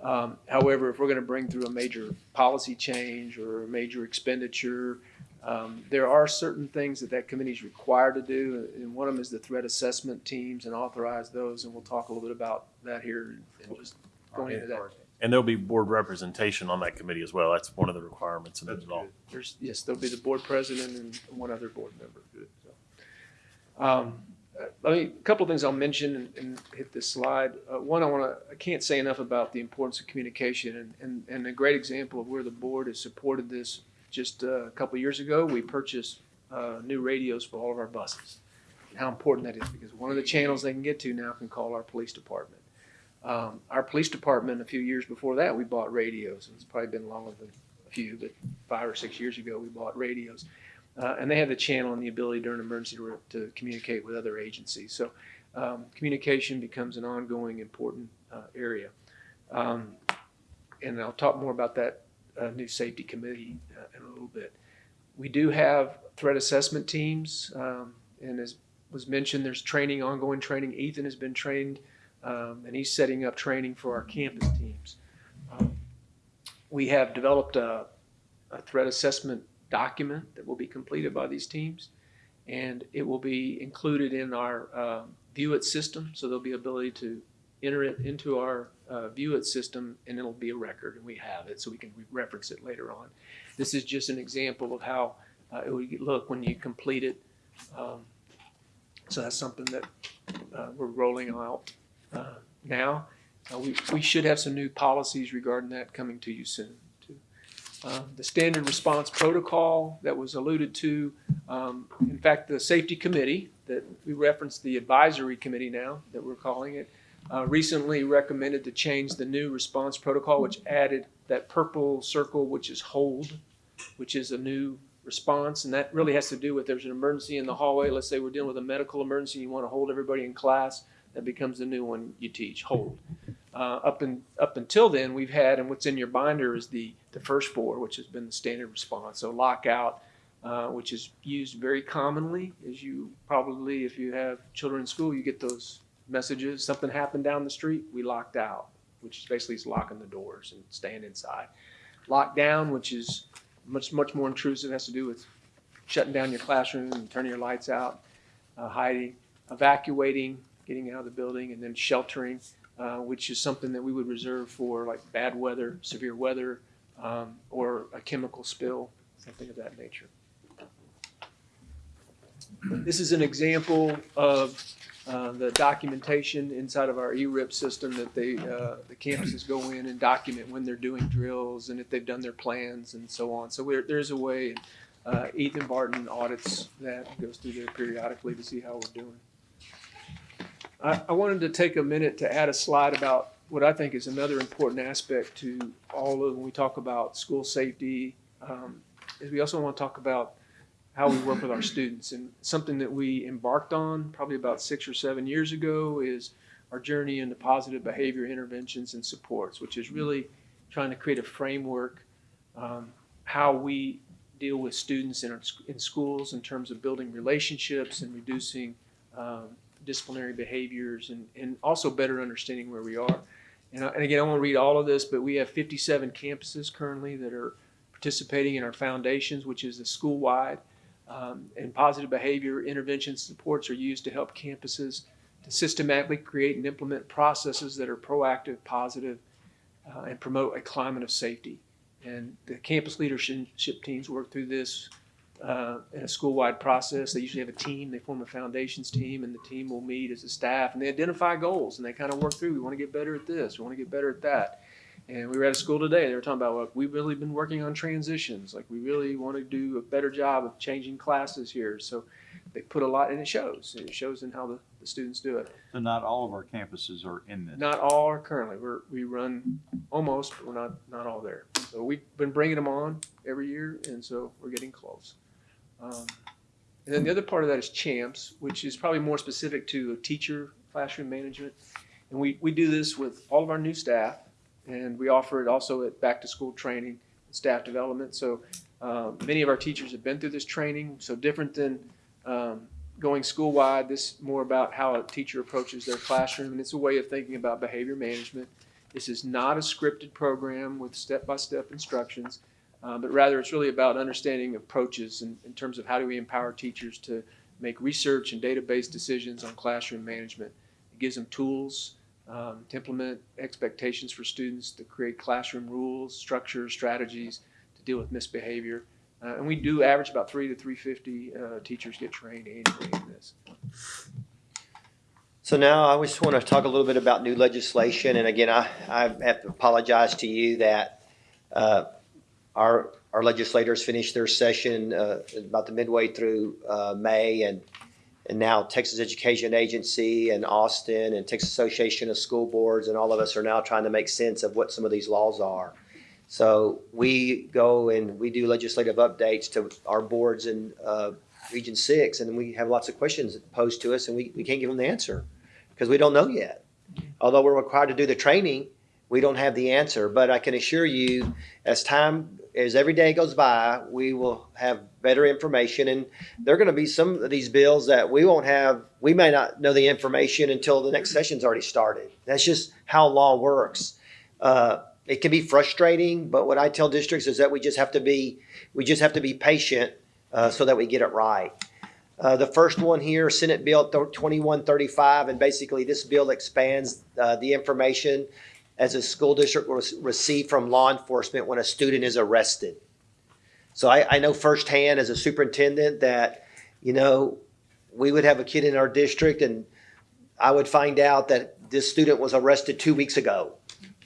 Um, however, if we're going to bring through a major policy change or a major expenditure, um, there are certain things that that committee is required to do, and one of them is the threat assessment teams and authorize those, and we'll talk a little bit about that here and just going into that. And there'll be board representation on that committee as well. That's one of the requirements in the law. There's, yes, there'll be the board president and one other board member. So, Um, let me, a couple of things I'll mention and, and hit this slide. Uh, one, I want to, I can't say enough about the importance of communication and, and, and a great example of where the board has supported this. Just uh, a couple of years ago, we purchased, uh, new radios for all of our buses. How important that is because one of the channels they can get to now can call our police department. Um, our police department, a few years before that, we bought radios. It's probably been longer than a few, but five or six years ago, we bought radios. Uh, and they have the channel and the ability during emergency to, to communicate with other agencies. So um, communication becomes an ongoing important uh, area. Um, and I'll talk more about that uh, new safety committee uh, in a little bit. We do have threat assessment teams, um, and as was mentioned, there's training, ongoing training. Ethan has been trained, um, and he's setting up training for our campus teams. Um, we have developed a, a threat assessment document that will be completed by these teams, and it will be included in our uh, View It system. So there'll be ability to enter it into our uh, View It system, and it'll be a record, and we have it, so we can re- reference it later on. This is just an example of how uh, it would look when you complete it. Um, so that's something that uh, we're rolling out uh, now. Uh, we, we should have some new policies regarding that coming to you soon. Too. Uh, the standard response protocol that was alluded to, um, in fact, the safety committee that we referenced, the advisory committee now that we're calling it, uh, recently recommended to change the new response protocol, which added that purple circle, which is hold, which is a new response. And that really has to do with there's an emergency in the hallway. Let's say we're dealing with a medical emergency, you want to hold everybody in class. That becomes the new one you teach, hold. Uh, up and up until then, we've had, and what's in your binder is the the first four, which has been the standard response. So lockout, uh, which is used very commonly, as you probably, if you have children in school, you get those messages. Something happened down the street, we locked out, which is basically is locking the doors and staying inside. Lockdown, which is much much more intrusive, has to do with shutting down your classroom and turning your lights out, uh, hiding, evacuating, getting out of the building, and then sheltering, uh, which is something that we would reserve for like bad weather, severe weather, um, or a chemical spill, something of that nature. This is an example of uh, the documentation inside of our ERIP system that they, uh, the campuses go in and document when they're doing drills and if they've done their plans and so on. So there's a way, uh, Ethan Barton audits that, goes through there periodically to see how we're doing. I, I wanted to take a minute to add a slide about what I think is another important aspect to all of when we talk about school safety. Um, is we also want to talk about how we work with our students. And something that we embarked on probably about six or seven years ago is our journey into positive behavior interventions and supports, which is really trying to create a framework um, how we deal with students in, our, in schools in terms of building relationships and reducing um, disciplinary behaviors and, and also better understanding where we are. And, I- and again, I won't read all of this, but we have 57 campuses currently that are participating in our foundations, which is a school-wide. Um, and positive behavior intervention supports are used to help campuses to systematically create and implement processes that are proactive, positive, uh, and promote a climate of safety. And the campus leadership teams work through this uh, in a school-wide process. They usually have a team. They form a foundations team, and the team will meet as a staff, and they identify goals, and they kind of work through. We want to get better at this. We want to get better at that. And we were at a school today. They were talking about, well, we've really been working on transitions. Like, we really want to do a better job of changing classes here. So they put a lot, and it shows. It shows in how the, the students do it. So not all of our campuses are in this. Not all are currently. We're, we run almost, but we're not, not all there. So we've been bringing them on every year, and so we're getting close. Um, and then the other part of that is CHAMPS, which is probably more specific to teacher classroom management. And we, we do this with all of our new staff, and we offer it also at back-to-school training, and staff development. So um, many of our teachers have been through this training, so different than um, going school-wide, this is more about how a teacher approaches their classroom, and it's a way of thinking about behavior management. This is not a scripted program with step-by-step instructions, uh, but rather it's really about understanding approaches in, in terms of how do we empower teachers to make research and database decisions on classroom management. It gives them tools um, to implement expectations for students, to create classroom rules, structures, strategies to deal with misbehavior. Uh, and we do average about three to 350 uh, teachers get trained annually in this. So now I just want to talk a little bit about new legislation. And again, I, I have to apologize to you that uh, our, our legislators finished their session uh, about the midway through uh, May. And, and now Texas Education Agency and Austin and Texas Association of School Boards and all of us are now trying to make sense of what some of these laws are. So we go and we do legislative updates to our boards in uh, Region Six, and we have lots of questions posed to us, and we, we can't give them the answer because we don't know yet. Although we're required to do the training, we don't have the answer. But I can assure you, as time, as every day goes by, we will have better information, and there are going to be some of these bills that we won't have. We may not know the information until the next session's already started. That's just how law works. Uh, it can be frustrating, but what I tell districts is that we just have to be we just have to be patient uh, so that we get it right. Uh, the first one here, Senate Bill 2135, and basically this bill expands uh, the information as a school district will receive from law enforcement when a student is arrested. So I, I know firsthand as a superintendent that, you know, we would have a kid in our district and I would find out that this student was arrested two weeks ago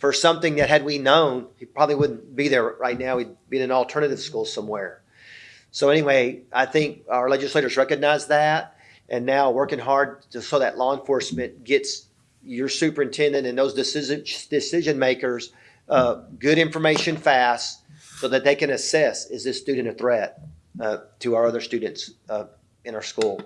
for something that had we known, he probably wouldn't be there right now. He'd be in an alternative school somewhere. So anyway, I think our legislators recognize that and now working hard to, so that law enforcement gets your superintendent and those decision decision makers uh, good information fast so that they can assess is this student a threat uh, to our other students uh, in our school.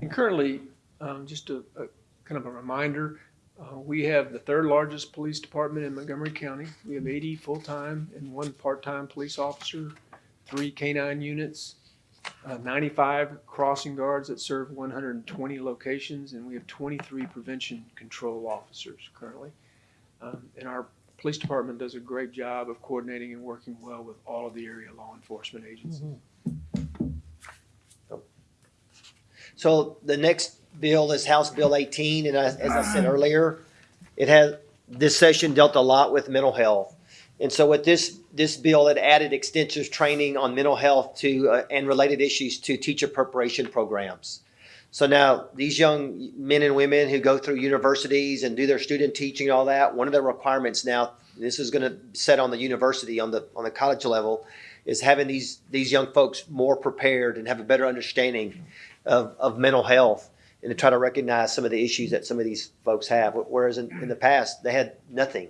And currently, um, just a, a kind of a reminder, uh, we have the third largest police department in Montgomery County. We have 80 full-time and one part-time police officer, three K-9 units, uh, 95 crossing guards that serve 120 locations, and we have 23 prevention control officers currently. Um, and our police department does a great job of coordinating and working well with all of the area law enforcement agencies. So the next bill is House Bill 18, and as, as I said earlier, it has this session dealt a lot with mental health, and so with this this bill, it added extensive training on mental health to uh, and related issues to teacher preparation programs. So now these young men and women who go through universities and do their student teaching and all that, one of the requirements now, this is going to set on the university on the on the college level, is having these these young folks more prepared and have a better understanding of, of mental health and to try to recognize some of the issues that some of these folks have. Whereas in, in the past, they had nothing.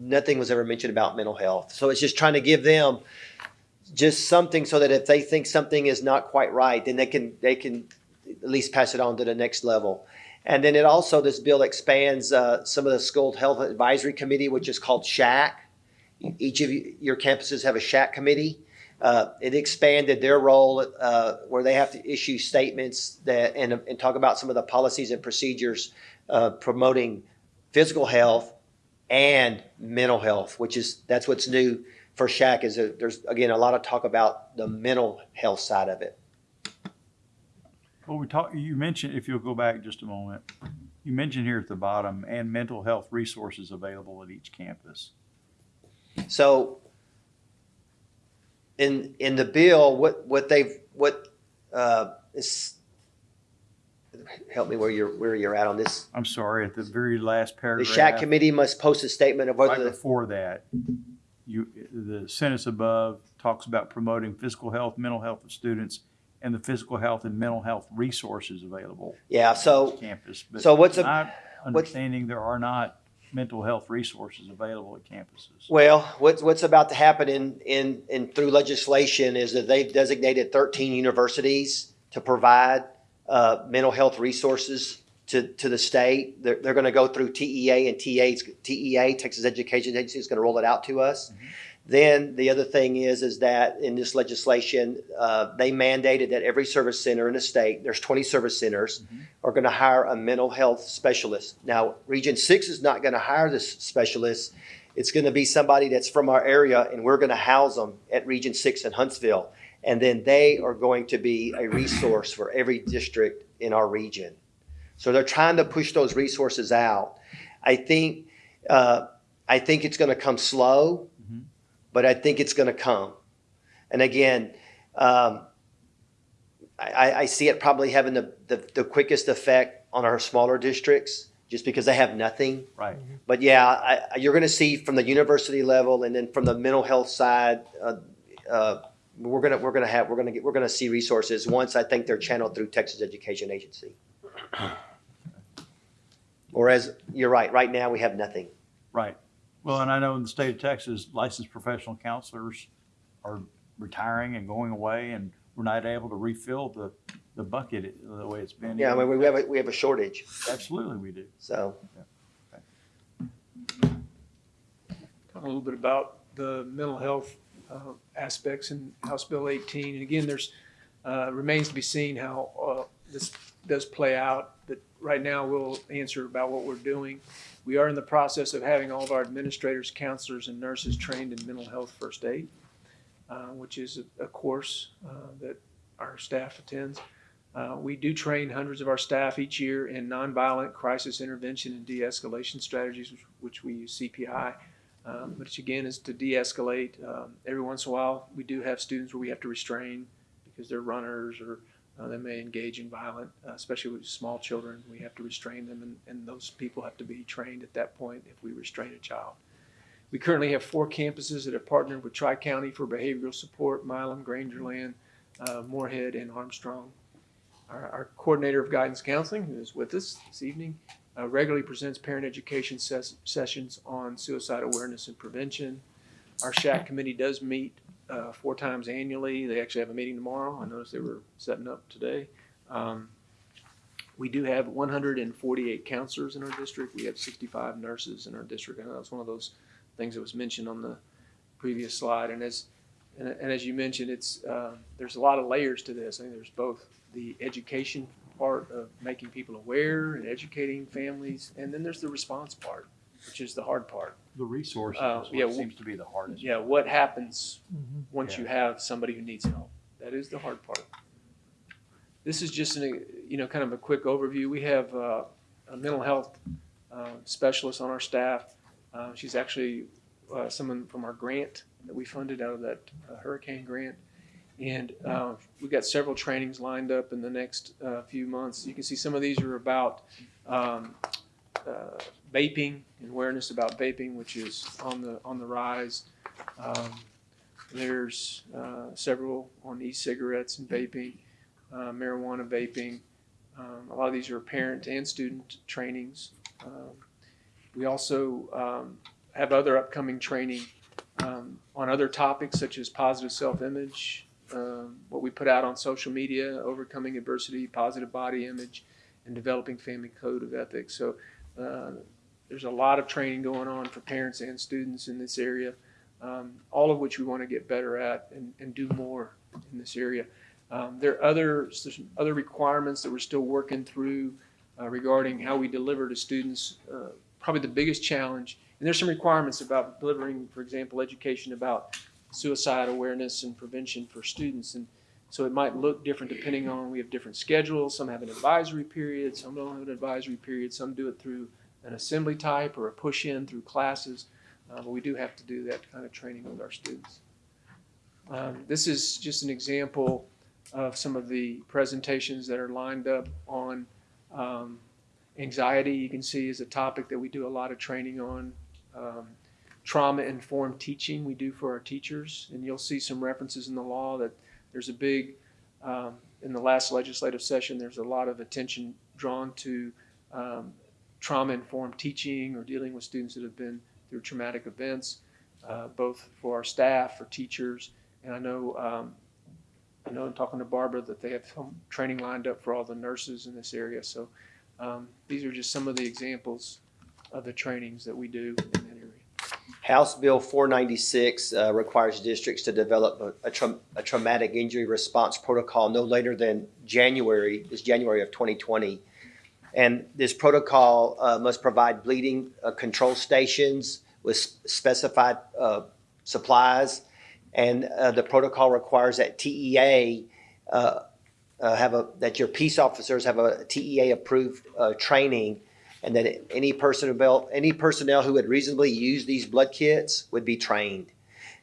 Nothing was ever mentioned about mental health. So it's just trying to give them just something so that if they think something is not quite right, then they can, they can at least pass it on to the next level. And then it also, this bill expands uh, some of the school health advisory committee, which is called SHAC. Each of you, your campuses have a SHAC committee. Uh, it expanded their role uh, where they have to issue statements that and, and talk about some of the policies and procedures uh, promoting physical health and mental health, which is that's what's new for SHAC. Is that there's again a lot of talk about the mental health side of it. Well, we talked, you mentioned, if you'll go back just a moment, you mentioned here at the bottom, and mental health resources available at each campus. So in in the bill, what what they've what uh, is help me where you're where you're at on this. I'm sorry, at the very last paragraph The paragraph. SHAC committee must post a statement of Right whether the before that, you, the sentence above talks about promoting physical health, mental health of students, and the physical health and mental health resources available yeah. on So campus. But so what's a- not Understanding there are not mental health resources available at campuses. Well, what's, what's about to happen in, in, in through legislation is that they've designated thirteen universities to provide, uh, mental health resources to, to the state. They're, they're gonna go through TEA and TA's, TEA, Texas Education Agency, is gonna roll it out to us. Then the other thing is, is that in this legislation, uh, they mandated that every service center in the state, there's twenty service centers, are gonna hire a mental health specialist. Now, Region Six is not gonna hire this specialist. It's gonna be somebody that's from our area and we're gonna house them at Region Six in Huntsville. And then they are going to be a resource for every district in our region. So they're trying to push those resources out. I think, uh, I think it's gonna come slow, Mhm. but I think it's gonna come. And again, um, I, I- I see it probably having the, the, the quickest effect on our smaller districts, just because they have nothing. Right. But yeah, I, you're gonna see from the university level and then from the mental health side, uh, uh, we're gonna, we're gonna have, we're gonna get, we're gonna see resources once I think they're channeled through Texas Education Agency. (clears throat) Whereas, you're right, right now we have nothing. Right. Well, and I know in the state of Texas, licensed professional counselors are retiring and going away, and we're not able to refill the, the bucket the way it's been. Yeah, I mean, we have, a we have a shortage, Absolutely, we do. so. Talk a little bit about the mental health uh, aspects in House Bill 18. And again, there's, uh, remains to be seen how uh, this does play out. But right now, we'll answer about what we're doing. We are in the process of having all of our administrators, counselors, and nurses trained in mental health first aid, uh, which is a- a course uh, that our staff attends. Uh, We do train hundreds of our staff each year in nonviolent crisis intervention and de-escalation strategies, which- which we use CPI. Um, which again is to de-escalate. Um, every once in a while, we do have students where we have to restrain because they're runners or uh, they may engage in violent, uh, especially with small children. We have to restrain them, and, and those people have to be trained at that point if we restrain a child. We currently have four campuses that have partnered with Tri County for behavioral support: Milam, Grangerland, uh, Moorhead, and Armstrong. Our, our coordinator of guidance counseling, who is with us this evening, uh, regularly presents parent education ses- sessions on suicide awareness and prevention. Our SHAC committee does meet uh, four times annually. They actually have a meeting tomorrow. I noticed they were setting up today. Um, we do have 148 counselors in our district. We have 65 nurses in our district. I know that's one of those things that was mentioned on the previous slide. And as and, and as you mentioned, it's uh, there's a lot of layers to this. I think there's both the education part of making people aware and educating families, and then there's the response part, which is the hard part. The resources Uh, is yeah, what seems to be the hardest. Yeah, what happens Mm-hmm. once you have somebody who needs help? That is the hard part. This is just an, you know, kind of a quick overview. We have uh, a mental health uh, specialist on our staff. Uh, She's actually uh, someone from our grant that we funded out of that uh, hurricane grant. And uh, we've got several trainings lined up in the next uh, few months. You can see some of these are about um, uh, vaping and awareness about vaping, which is on the on the rise. Um, there's uh, several on e-cigarettes and vaping, uh, marijuana vaping. Um, a lot of these are parent and student trainings. Um, we also um, have other upcoming training um, on other topics such as positive self-image, um, what we put out on social media, overcoming adversity, positive body image, and developing family code of ethics. So uh, there's a lot of training going on for parents and students in this area, um, all of which we want to get better at and, and do more in this area. Um, there are other, other requirements that we're still working through uh, regarding how we deliver to students. Uh, probably the biggest challenge, and there's some requirements about delivering, for example, education about suicide awareness and prevention for students. And so it might look different depending on, we have different schedules. Some have an advisory period, some don't have an advisory period, some do it through an assembly type or a push-in through classes. Uh, but we do have to do that kind of training with our students. Um, this is just an example of some of the presentations that are lined up on um, anxiety. You can see is a topic that we do a lot of training on. Um, trauma-informed teaching we do for our teachers, and you'll see some references in the law that there's a big um, in the last legislative session. There's a lot of attention drawn to um, trauma-informed teaching or dealing with students that have been through traumatic events, uh, both for our staff, for teachers, and I know um, I know I'm talking to Barbara that they have some training lined up for all the nurses in this area. So um, these are just some of the examples of the trainings that we do in. House Bill 496 uh, requires districts to develop a, a, tra- a traumatic injury response protocol no later than January, is January of 2020. And this protocol uh, must provide bleeding uh, control stations with specified uh, supplies. And uh, the protocol requires that TEA uh, have a, that your peace officers have a TEA approved training and that any personnel, any personnel who would reasonably use these blood kits would be trained.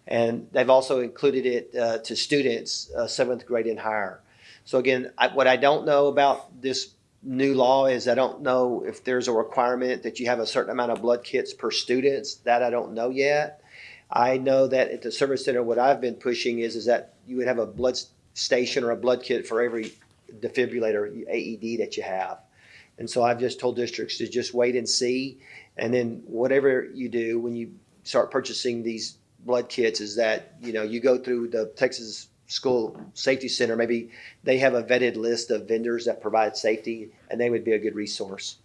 And they've also included it uh, to students, uh, seventh grade and higher. So again, I, what I don't know about this new law is I don't know if there's a requirement that you have a certain amount of blood kits per students. That I don't know yet. I know that at the service center, what I've been pushing is is that you would have a blood station or a blood kit for every defibrillator AED that you have. And so I've just told districts to just wait and see. And then whatever you do when you start purchasing these blood kits is that, you know, you go through the Texas School Safety Center, maybe they have a vetted list of vendors that provide safety and they would be a good resource.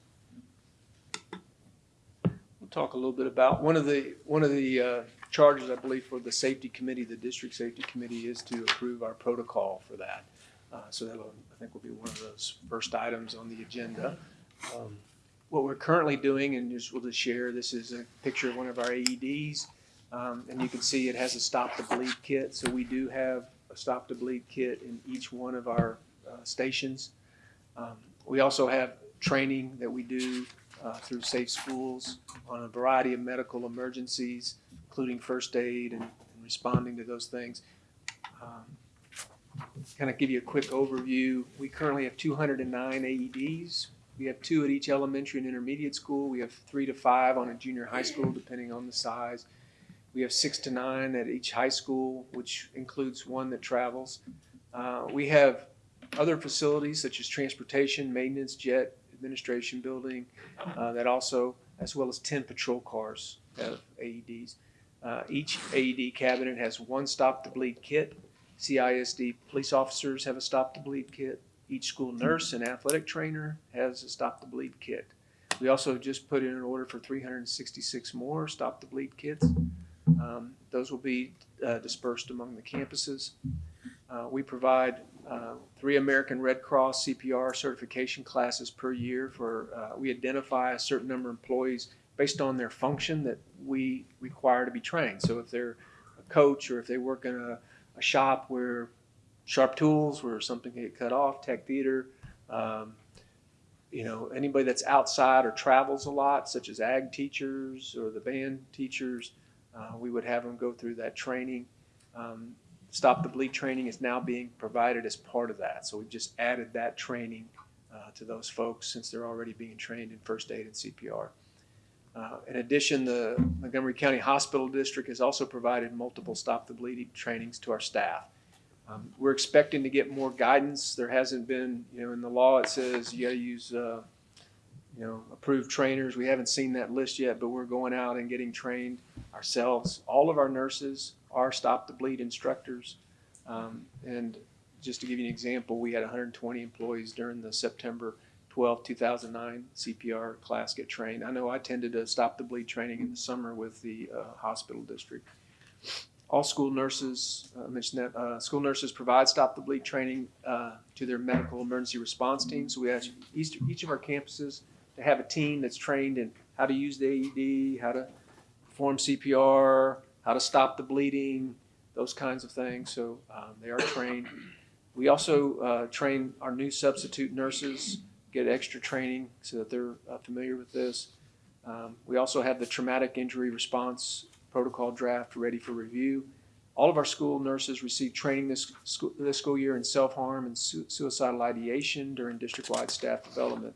We'll talk a little bit about, one of the, one of the uh, charges, I believe, for the safety committee, the district safety committee, is to approve our protocol for that. Uh, So that'll, I think will be one of those first items on the agenda. Um, What we're currently doing, and just, we'll just share, this is a picture of one of our AEDs. Um, And you can see it has a stop to bleed kit, so we do have a stop to bleed kit in each one of our uh, stations. Um, We also have training that we do uh, through Safe Schools on a variety of medical emergencies, including first aid and and responding to those things. Kind of give you a quick overview. We currently have 209 AEDs. We have two at each elementary and intermediate school. We have three to five on a junior high school, depending on the size. We have six to nine at each high school, which includes one that travels. Uh, we have other facilities such as transportation, maintenance, jet, administration building, uh, that also, as well as 10 patrol cars have AEDs. Uh, each AED cabinet has one stop to bleed kit. CISD police officers have a stop the bleed kit. Each school nurse and athletic trainer has a stop the bleed kit. We also just put in an order for 366 more stop the bleed kits. Um, those will be uh, dispersed among the campuses. Uh, we provide uh, three American Red Cross CPR certification classes per year for, uh, we identify a certain number of employees based on their function that we require to be trained. So if they're a coach or if they work in a, a shop where sharp tools, where something can get cut off, tech theater, um, you know, anybody that's outside or travels a lot, such as ag teachers or the band teachers, uh, we would have them go through that training. Um, Stop the Bleed training is now being provided as part of that. So we've just added that training uh, to those folks since they're already being trained in first aid and CPR. Uh, in addition, the Montgomery County Hospital District has also provided multiple Stop the Bleed trainings to our staff. Um, we're expecting to get more guidance. There hasn't been, you know, in the law it says you got to use, uh, you know, approved trainers. We haven't seen that list yet, but we're going out and getting trained. ourselves, all of our nurses are Stop the Bleed instructors. Um, and just to give you an example, we had 120 employees during the September 12, 2009 CPR class get trained. I know I attended a Stop the Bleed training in the summer with the uh, hospital district. All school nurses, uh, I mentioned that, uh, school nurses provide Stop the Bleed training uh, to their medical emergency response team. So we ask each, each of our campuses to have a team that's trained in how to use the AED, how to perform CPR, how to stop the bleeding, those kinds of things. So um, they are trained. We also uh, train our new substitute nurses, get extra training so that they're uh, familiar with this. Um, we also have the traumatic injury response protocol draft ready for review. All of our school nurses receive training this school, this school year in self-harm and su- suicidal ideation during district-wide staff development.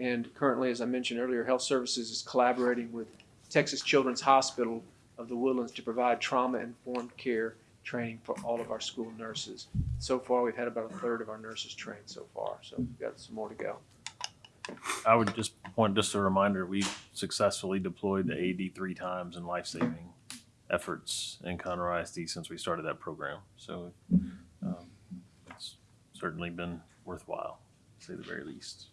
And currently, as I mentioned earlier, Health Services is collaborating with Texas Children's Hospital of the Woodlands to provide trauma-informed care training for all of our school nurses. So far, we've had about a third of our nurses trained so far, so we've got some more to go. I would just point, just a reminder, we've successfully deployed the AED three times in life-saving efforts in Conroe ISD since we started that program. So um, it's certainly been worthwhile, to say the very least.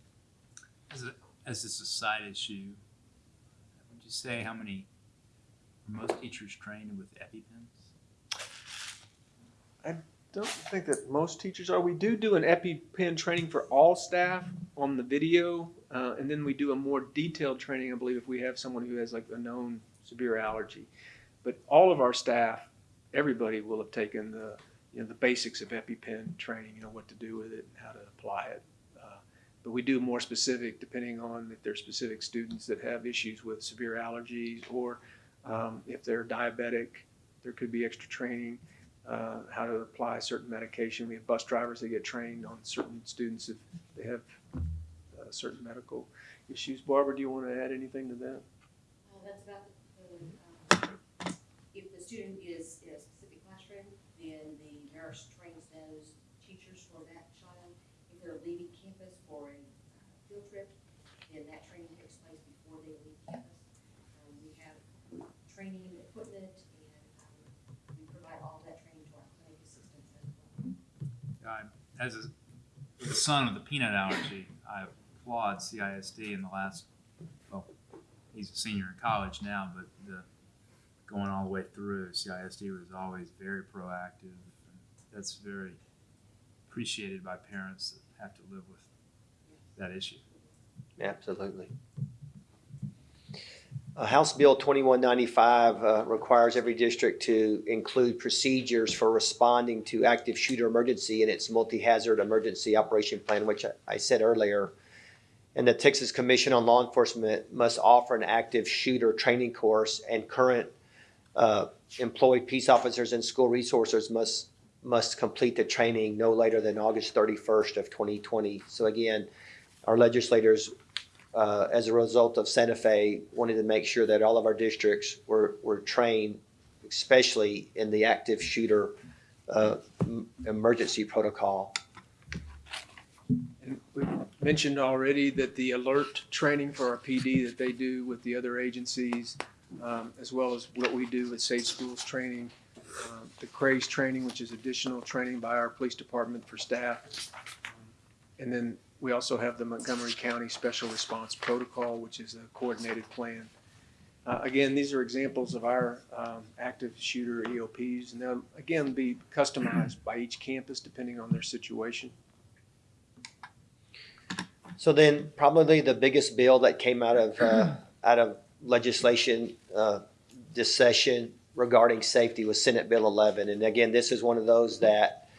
As a, as it's a side issue, would you say how many, are most teachers trained with EpiPens? Don't think that most teachers are. We do do an EpiPen training for all staff on the video, uh, and then we do a more detailed training, I believe, if we have someone who has like a known severe allergy. But all of our staff, everybody will have taken the, you know, the basics of EpiPen training, you know, what to do with it and how to apply it. Uh, But we do more specific depending on if there's specific students that have issues with severe allergies or um, if they're diabetic, there could be extra training uh, how to apply certain medication. We have bus drivers that get trained on certain students if they have uh, certain medical issues. Barbara, do you want to add anything to that? Uh, that's about the, um, if the student is in a specific classroom, then the nurse trains those teachers for that child. If they're leaving campus for a uh, field trip, then that training takes place before they leave campus. Um, we have training equipment and, um, we provide all of that training to our clinic assistants as well. I- As a, the son of the peanut allergy, I applaud CISD in the last, well, he's a senior in college now, but the, going all the way through, CISD was always very proactive. That's very appreciated by parents that have to live with that issue. Absolutely. House Bill 2195 uh, requires every district to include procedures for responding to active shooter emergency in its multi-hazard emergency operation plan, which I- I said earlier. And the Texas Commission on Law Enforcement must offer an active shooter training course, and current uh, employed peace officers and school resources must, must complete the training no later than August 31st of 2020. So again, our legislators uh, as a result of Santa Fe, wanted to make sure that all of our districts were, were trained, especially in the active shooter uh, emergency protocol. And we mentioned already that the ALERRT training for our PD that they do with the other agencies, um, as well as what we do with Safe Schools training, um, the CRASE training, which is additional training by our police department for staff. And then we also have the Montgomery County Special Response Protocol, which is a coordinated plan. Uh, again, these are examples of our um, active shooter EOPs, and they'll again be customized by each campus depending on their situation. So then probably the biggest bill that came out of, uh, out of legislation, uh, this session regarding safety was Senate Bill 11. And again, this is one of those that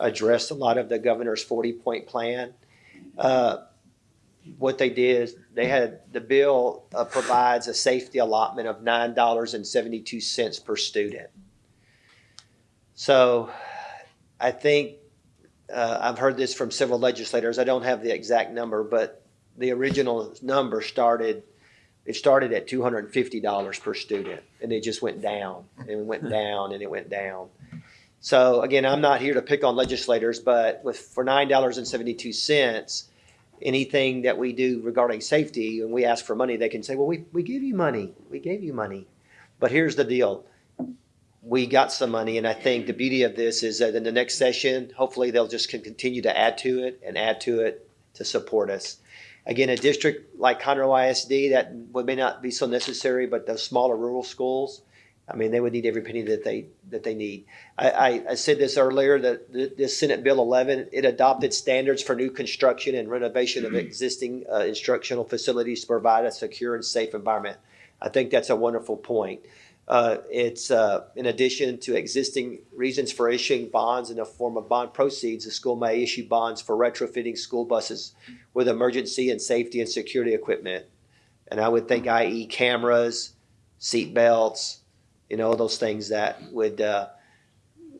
addressed a lot of the governor's 40-point plan. Uh, What they did, is they had, the bill uh, provides a safety allotment of $9.72 per student. So I think uh, I've heard this from several legislators. I don't have the exact number, but the original number started, it started at two hundred and fifty dollars per student, and it just went down and went down and it went down. So again, I'm not here to pick on legislators, but with for nine dollars and seventy-two cents, anything that we do regarding safety and we ask for money, they can say, "Well, we we gave you money, we gave you money." But here's the deal. We got some money, and I think the beauty of this is that in the next session, hopefully they'll just continue to add to it and add to it to support us. Again, a district like Conroe ISD, that may not be so necessary, but those smaller rural schools, I mean, they would need every penny that they, that they need. I, I, I said this earlier, that th- this Senate Bill 11, it adopted standards for new construction and renovation of existing uh, instructional facilities to provide a secure and safe environment. I think that's a wonderful point. Uh, It's, uh, in addition to existing reasons for issuing bonds in the form of bond proceeds, the school may issue bonds for retrofitting school buses with emergency and safety and security equipment. And I would think i.e. cameras, seat belts, you know, those things that would, uh,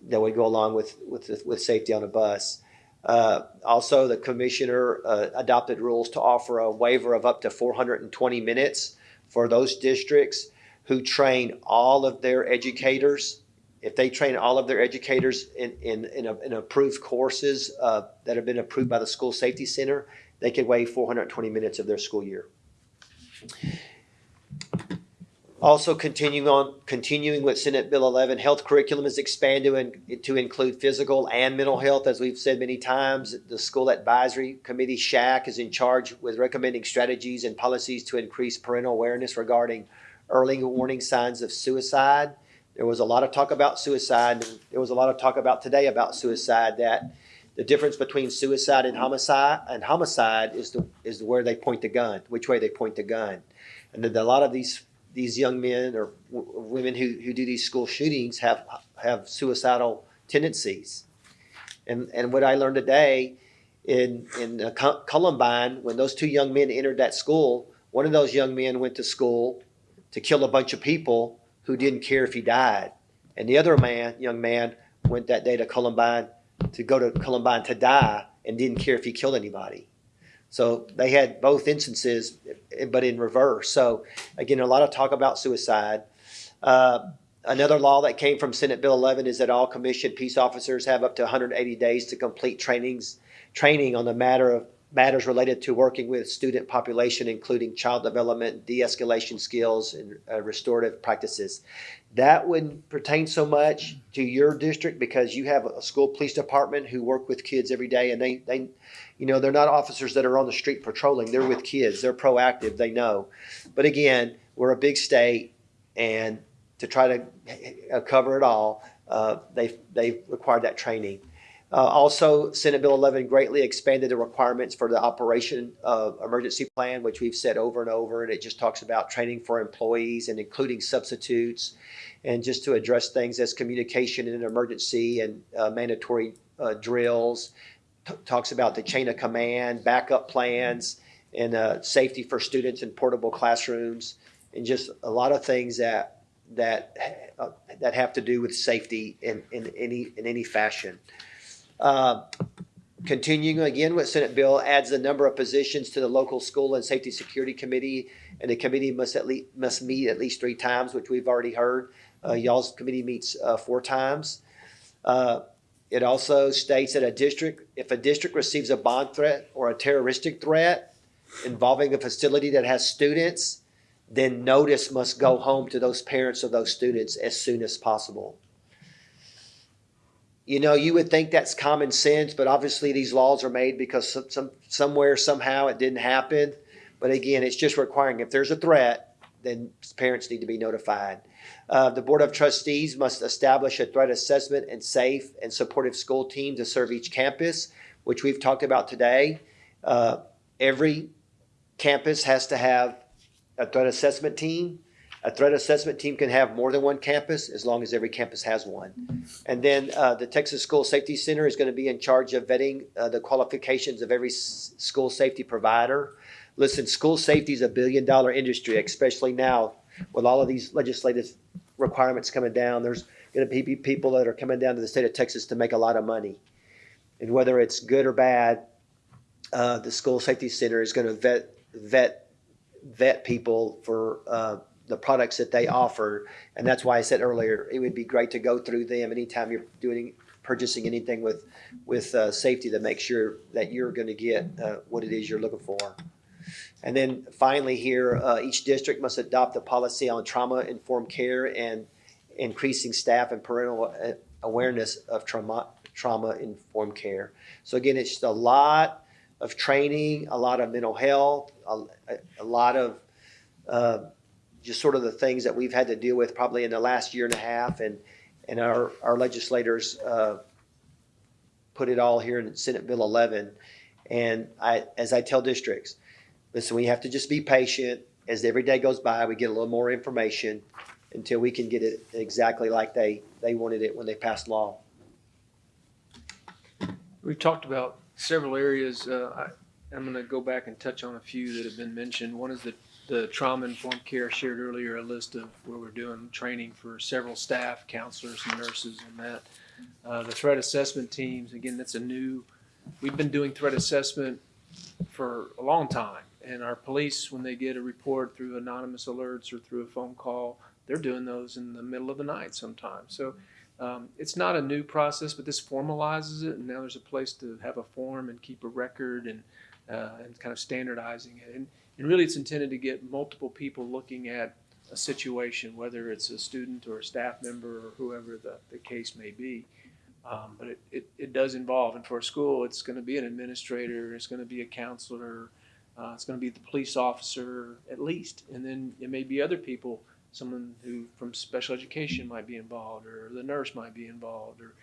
that would go along with, with, with safety on a bus. Uh, Also, the commissioner uh, adopted rules to offer a waiver of up to 420 minutes for those districts who train all of their educators. If they train all of their educators in, in, in, a- in approved courses uh, that have been approved by the School Safety Center, they could waive 420 minutes of their school year. Also continuing on, continuing with Senate Bill 11, health curriculum is expanded in- to include physical and mental health. As we've said many times, the School Advisory Committee, SHAC, is in charge with recommending strategies and policies to increase parental awareness regarding early warning signs of suicide. There was a lot of talk about suicide, there was a lot of talk about today about suicide, that the difference between suicide and homicide, and homicide is the, is where they point the gun, which way they point the gun. And a lot of these these young men or women who, who do these school shootings have have suicidal tendencies. And and what I learned today in in uh, Col- Columbine, when those two young men entered that school, one of those young men went to school to kill a bunch of people who didn't care if he died, and the other man, young man, went that day to Columbine to go to Columbine to die and didn't care if he killed anybody. So they had both instances, but in reverse. So again, a lot of talk about suicide. Uh, another law that came from Senate Bill 11 is that all commissioned peace officers have up to 180 days to complete trainings, training on the matter of matters related to working with student population, including child development, de-escalation skills, and uh, restorative practices. That wouldn't pertain so much to your district because you have a school police department who work with kids every day, and they they you know, they're not officers that are on the street patrolling. They're with kids. They're proactive. They know. But again, we're a big state, and to try to uh, cover it all, uh, they they required that training. Uh, also, Senate Bill 11 greatly expanded the requirements for the operation of emergency plan, which we've said over and over, and it just talks about training for employees and including substitutes, and just to address things as communication in an emergency and uh, mandatory uh, drills t- talks about the chain of command, backup plans, and uh, safety for students in portable classrooms, and just a lot of things that that uh, that have to do with safety in, in any in any fashion. Uh, continuing again with Senate bill adds the number of positions to the local school and safety security committee, and the committee must at least must meet at least three times, which we've already heard. Uh, y'all's committee meets uh, four times. Uh, it also states that a district, if a district receives a bond threat or a terroristic threat involving a facility that has students, then notice must go home to those parents of those students as soon as possible. You know, you would think that's common sense, but obviously these laws are made because some, some somewhere somehow it didn't happen. But again, it's just requiring if there's a threat, then parents need to be notified. Uh, the Board of Trustees must establish a threat assessment and safe and supportive school team to serve each campus, which we've talked about today. Uh, every campus has to have a threat assessment team. A threat assessment team can have more than one campus as long as every campus has one. And then uh, the Texas School Safety Center is going to be in charge of vetting uh, the qualifications of every school safety provider. Listen, school safety is a billion dollar industry, especially now with all of these legislative requirements coming down. There's going to be people that are coming down to the state of Texas to make a lot of money. And whether it's good or bad, uh, the school safety center is going to vet vet vet people for uh, the products that they offer, and that's why I said earlier it would be great to go through them anytime you're doing purchasing anything with with uh, safety to make sure that you're going to get uh, what it is you're looking for. And then finally here, uh, each district must adopt a policy on trauma-informed care and increasing staff and parental uh, awareness of trauma, trauma-informed care. So again, it's just a lot of training, a lot of mental health, a, a lot of, uh, just sort of the things that we've had to deal with probably in the last year and a half. And, and our, our legislators, uh, put it all here in Senate Bill eleven. And I, as I tell districts, listen, we have to just be patient. As every day goes by, we get a little more information until we can get it exactly like they, they wanted it when they passed law. We've talked about several areas. Uh, I, I'm going to go back and touch on a few that have been mentioned. One is the, the trauma-informed care. I shared earlier a list of where we're doing training for several staff, counselors, and nurses on that. Uh, the threat assessment teams, again, that's a new, we've been doing threat assessment for a long time. And our police, when they get a report through anonymous alerts or through a phone call, they're doing those in the middle of the night sometimes. So um, it's not a new process, but this formalizes it, and now there's a place to have a form and keep a record and uh, and kind of standardizing it. And, and really, it's intended to get multiple people looking at a situation, whether it's a student or a staff member or whoever the, the case may be. Um, but it, it, it does involve, and for a school, it's going to be an administrator, it's going to be a counselor, uh, it's going to be the police officer at least, and then it may be other people someone who from special education might be involved, or the nurse might be involved, or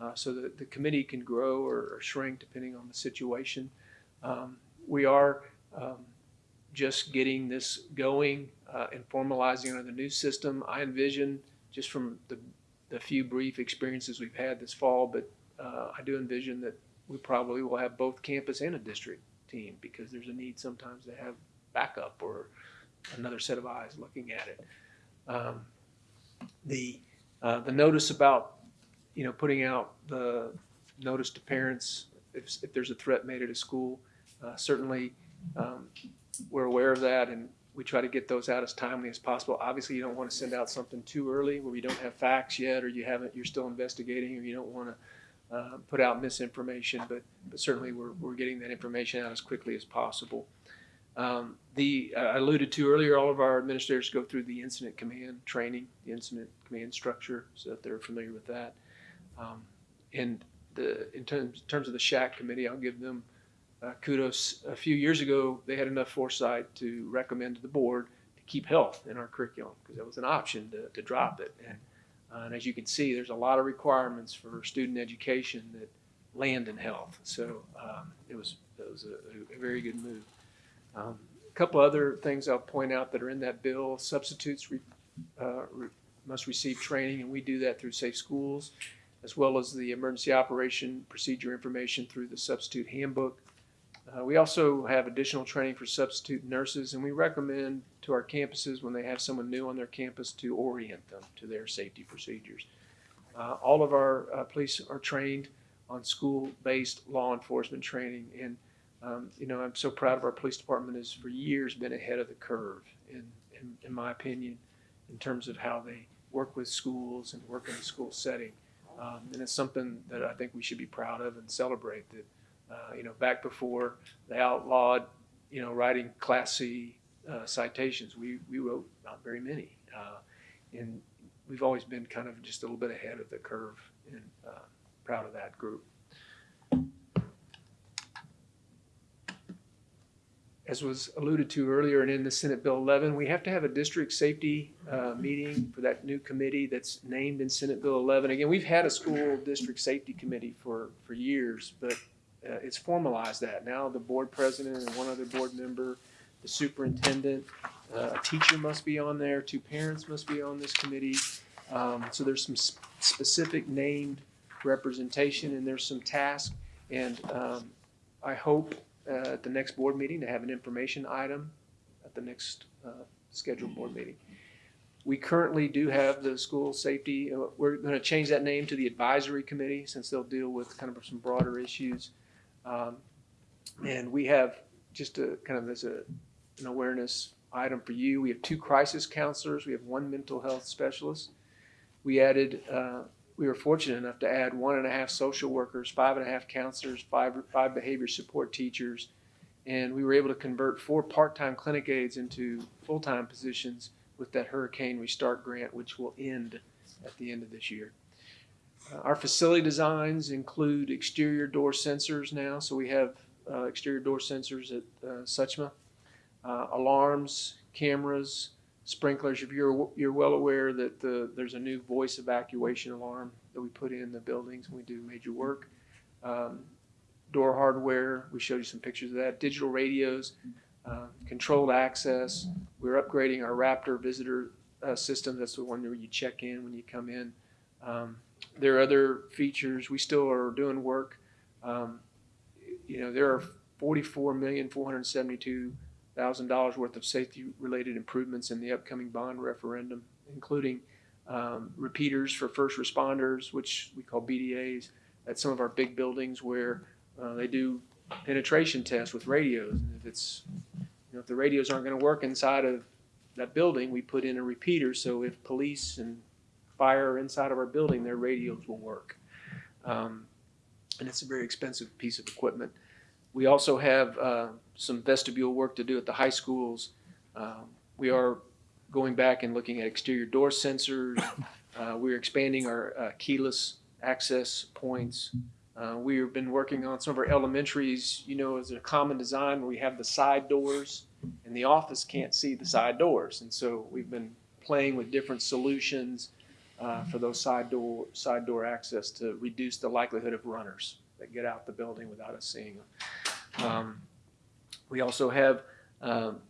uh, so that the committee can grow or, or shrink depending on the situation. Um, we are um, just getting this going uh, and formalizing under the new system. I envision just from the, the few brief experiences we've had this fall, but uh, I do envision that we probably will have both campus and a district team because there's a need sometimes to have backup or another set of eyes looking at it. Um, the uh, the notice about you know putting out the notice to parents if, if there's a threat made at a school uh, certainly um, we're aware of that and we try to get those out as timely as possible obviously you don't want to send out something too early where you don't have facts yet or you haven't you're still investigating or you don't want to uh, put out misinformation but but certainly we're, we're getting that information out as quickly as possible um, the I alluded to earlier, all of our administrators go through the incident command training, the incident command structure, so that they're familiar with that. Um, and the in terms, in terms of the SHAC committee, I'll give them uh, kudos. A few years ago, they had enough foresight to recommend to the board to keep health in our curriculum because that was an option to, to drop it. And, uh, and as you can see, there's a lot of requirements for student education that land in health. So um, it was it was a, a very good move. Um, a couple other things I'll point out that are in that bill. Substitutes re, uh, re, must receive training, and we do that through Safe Schools, as well as the emergency operation procedure information through the substitute handbook. Uh, we also have additional training for substitute nurses, and we recommend to our campuses when they have someone new on their campus to orient them to their safety procedures. Uh, all of our uh, police are trained on school-based law enforcement training, and um, you know, I'm so proud of our police department has for years been ahead of the curve, in, in, in my opinion, in terms of how they work with schools and work in the school setting. Um, and it's something that I think we should be proud of and celebrate that, you know, back before they outlawed, you know, writing Class C uh, citations, we, we wrote not very many. Uh, and we've always been kind of just a little bit ahead of the curve and uh, proud of that group. as was alluded to earlier and in the Senate Bill 11, we have to have a district safety uh, meeting for that new committee that's named in Senate Bill 11. Again, we've had a school district safety committee for, for years, but uh, it's formalized that. Now the board president and one other board member, the superintendent, uh, a teacher must be on there, two parents must be on this committee. Um, so there's some sp- specific named representation and there's some tasks. And um, I hope uh, at the next board meeting to have an information item at the next uh, scheduled board meeting. We currently do have the school safety, uh, we're going to change that name to the advisory committee since they'll deal with kind of some broader issues. Um, and we have just a kind of as a, an awareness item for you, we have two crisis counselors, we have one mental health specialist. We added uh, we were fortunate enough to add one and a half social workers, five and a half counselors, five, five behavior support teachers, And we were able to convert four part-time clinic aides into full-time positions with that Hurricane Restart Grant, which will end at the end of this year. Uh, Our facility designs include exterior door sensors now, so we have uh, exterior door sensors at uh, Suchma. Uh, Alarms, cameras, sprinklers. If you're, you're well aware that the, there's a new voice evacuation alarm that we put in the buildings when we do major work. Um, Door hardware, we showed you some pictures of that. Digital radios, uh, controlled access. We're upgrading our Raptor visitor uh, system. That's the one where you check in when you come in. Um, there are other features. We still are doing work. Um, you know, there are forty-four million, four hundred seventy-two thousand dollars worth of safety-related improvements in the upcoming bond referendum, including um, repeaters for first responders, which we call BDAs, at some of our big buildings where uh, they do penetration tests with radios. And if it's, you know, if the radios aren't going to work inside of that building, we put in a repeater. So if police and fire inside of our building, their radios will work. Um, and it's a very expensive piece of equipment. We also have uh, some vestibule work to do at the high schools. Um, we are going back and looking at exterior door sensors. (coughs) Uh, we're expanding our uh, keyless access points. Uh, we have been working on some of our elementaries, you know, as a common design where we have the side doors and the office can't see the side doors. And so we've been playing with different solutions uh, for those side door, side door access to reduce the likelihood of runners that get out the building without us seeing them. Um, we also have um,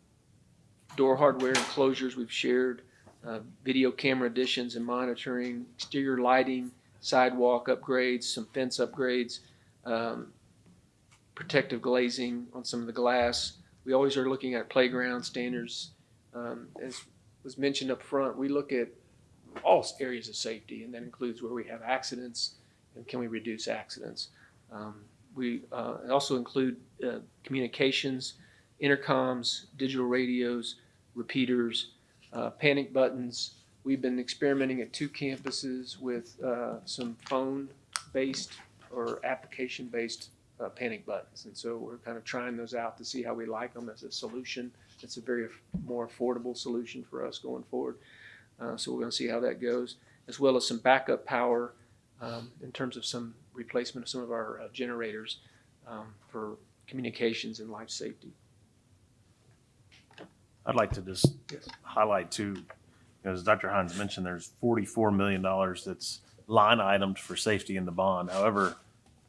door hardware enclosures we've shared, uh, video camera additions and monitoring, exterior lighting, sidewalk upgrades, some fence upgrades, um, protective glazing on some of the glass. We always are looking at playground standards. Um, as was mentioned up front, we look at all areas of safety, and that includes where we have accidents and can we reduce accidents. Um, we uh, also include uh, communications, intercoms, digital radios, repeaters, uh, panic buttons. We've been experimenting at two campuses with uh, some phone-based or application-based uh, panic buttons, and so we're kind of trying those out to see how we like them as a solution. It's a very more affordable solution for us going forward. Uh, so we're going to see how that goes, as well as some backup power um, in terms of some replacement of some of our uh, generators um, for communications and life safety. I'd like to just Yes. highlight too, as Dr. Hines mentioned, there's forty-four million dollars that's line items for safety in the bond. However,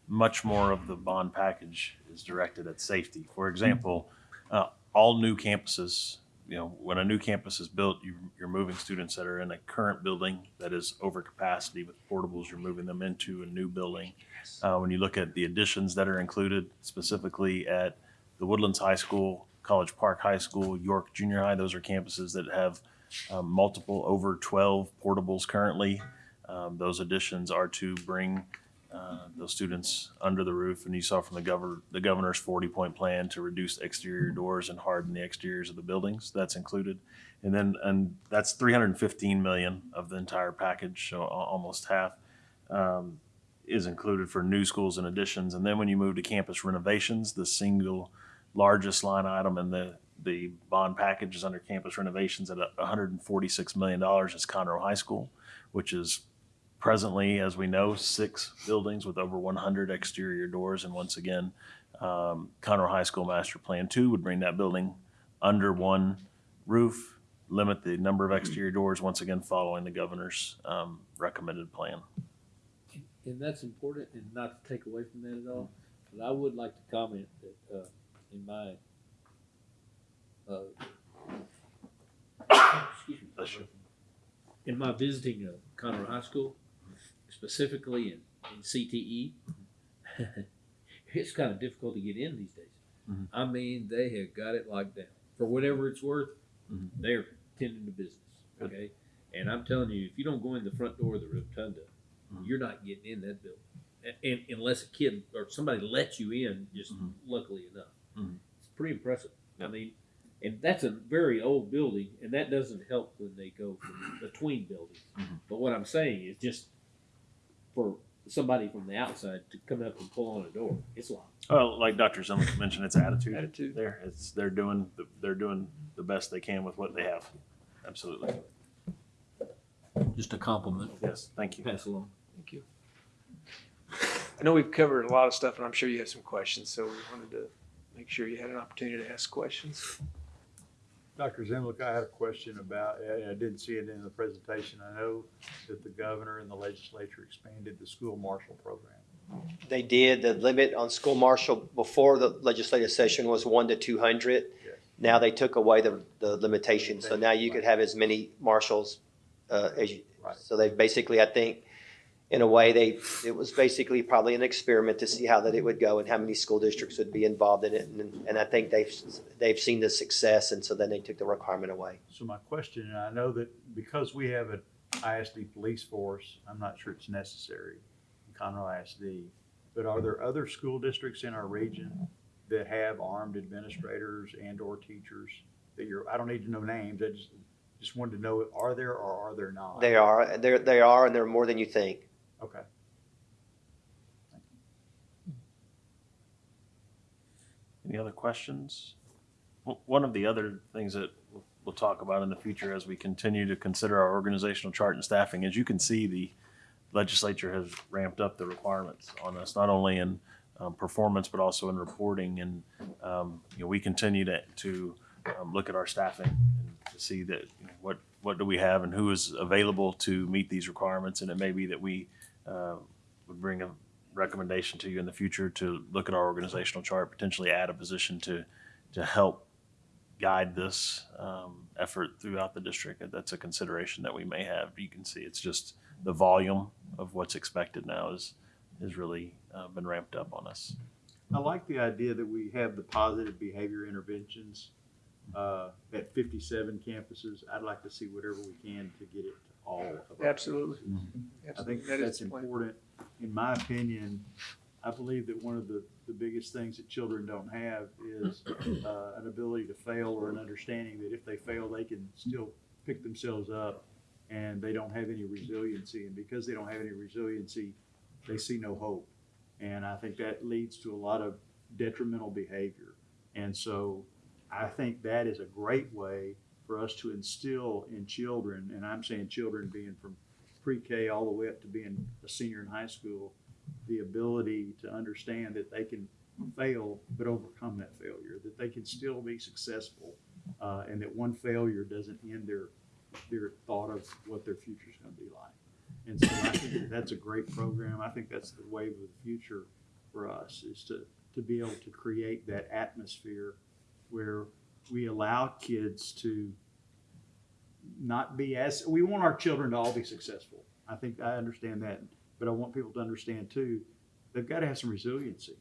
much more of the bond package is directed at safety. For example, uh, all new campuses, you know, when a new campus is built, you, you're moving students that are in a current building that is over capacity with portables, you're moving them into a new building. Uh, when you look at the additions that are included specifically at the Woodlands High School, College Park High School, York Junior High, those are campuses that have um, multiple over 12 portables currently. Um, those additions are to bring uh, those students under the roof. And you saw from the governor, the governor's 40 point plan to reduce exterior doors and harden the exteriors of the buildings. That's included. And then, and that's 315 million of the entire package, so almost half. Um, is included for new schools and additions. And then when you move to campus renovations, the single largest line item in the, the bond package is under campus renovations at hundred and forty-six million dollars is Conroe High School, which is presently, as we know, six buildings with over one hundred exterior doors. And once again, um, Conroe High School Master Plan Two would bring that building under one roof, limit the number of exterior doors, once again, following the governor's, um, recommended plan. And that's important and not to take away from that at all, but I would like to comment that, uh, in my, uh, (coughs) excuse me. In my visiting, uh, Conroe High School, specifically in, in CTE, (laughs) it's kind of difficult to get in these days. Mhm. I mean, they have got it locked down. For whatever it's worth, Mhm. they're tending to business, okay? And I'm telling you, if you don't go in the front door of the rotunda, Mhm. you're not getting in that building. A- And, unless a kid or somebody lets you in, just Mhm. luckily enough. Mhm. It's pretty impressive. I mean, and that's a very old building, and that doesn't help when they go from between buildings. Mhm. But what I'm saying is just for somebody from the outside to come up and pull on a door. It's locked. Well, like Dr. Zimmerman mentioned, it's attitude. Attitude. There, it's, they're doing, the- they're doing the best they can with what they have. Absolutely. Just a compliment. Yes, thank you. Pass along. Thank you. I know we've covered a lot of stuff, and I'm sure you have some questions, so we wanted to make sure you had an opportunity to ask questions. Dr. Zemlik, I had a question about, I, I didn't see it in the presentation. I know that the governor and the legislature expanded the school marshal program. They did, the limit on school marshal before the legislative session was one to two hundred. Yes. Now they took away the, the limitation, so now you could have as many marshals, uh, as you. Right. So they've basically, I think, in a way, they, it was basically probably an experiment to see how that it would go and how many school districts would be involved in it. And, and I think they've, they've seen the success, and so then they took the requirement away. So my question, and I know that because we have an ISD police force, I'm not sure it's necessary in Conroe ISD, but are there other school districts in our region that have armed administrators and or teachers that you're, I don't need to know names, I just, just wanted to know, are there or are there not? They are, they're, they are, and they're more than you think. Okay. Any other questions? One of the other things that we'll- we'll talk about in the future as we continue to consider our organizational chart and staffing, as you can see, the legislature has ramped up the requirements on us, not only in um, performance, but also in reporting. And, um, you know, we continue to, to um, look at our staffing and to see that, you know, what, what do we have and who is available to meet these requirements. And it may be that we uh, would bring a recommendation to you in the future to look at our organizational chart, potentially add a position to, to help guide this um, effort throughout the district. That's a consideration that we may have. You can see it's just the volume of what's expected now is, is really uh, been ramped up on us. I like the idea that we have the positive behavior interventions uh, at fifty-seven campuses. I'd like to see whatever we can to get it all of our Absolutely. I Absolutely. think That is that's the plan. important. In my opinion, I believe that one of the, the biggest things that children don't have is uh, an ability to fail or an understanding that if they fail, they can still pick themselves up and they don't have any resiliency. And because they don't have any resiliency, they see no hope. And I think that leads to a lot of detrimental behavior. And so I think that is a great way for us to instill in children, and I'm saying children being from pre-K all the way up to being a senior in high school, the ability to understand that they can fail but overcome that failure, that they can still be successful, uh, and that one failure doesn't end their their thought of what their future is going to be like. And so I think that that's a great program. I think that's the wave of the future for us is to to be able to create that atmosphere where we allow kids to not be as we want our children to all be successful. I think I understand that, but I want people to understand too, they've got to have some resiliency.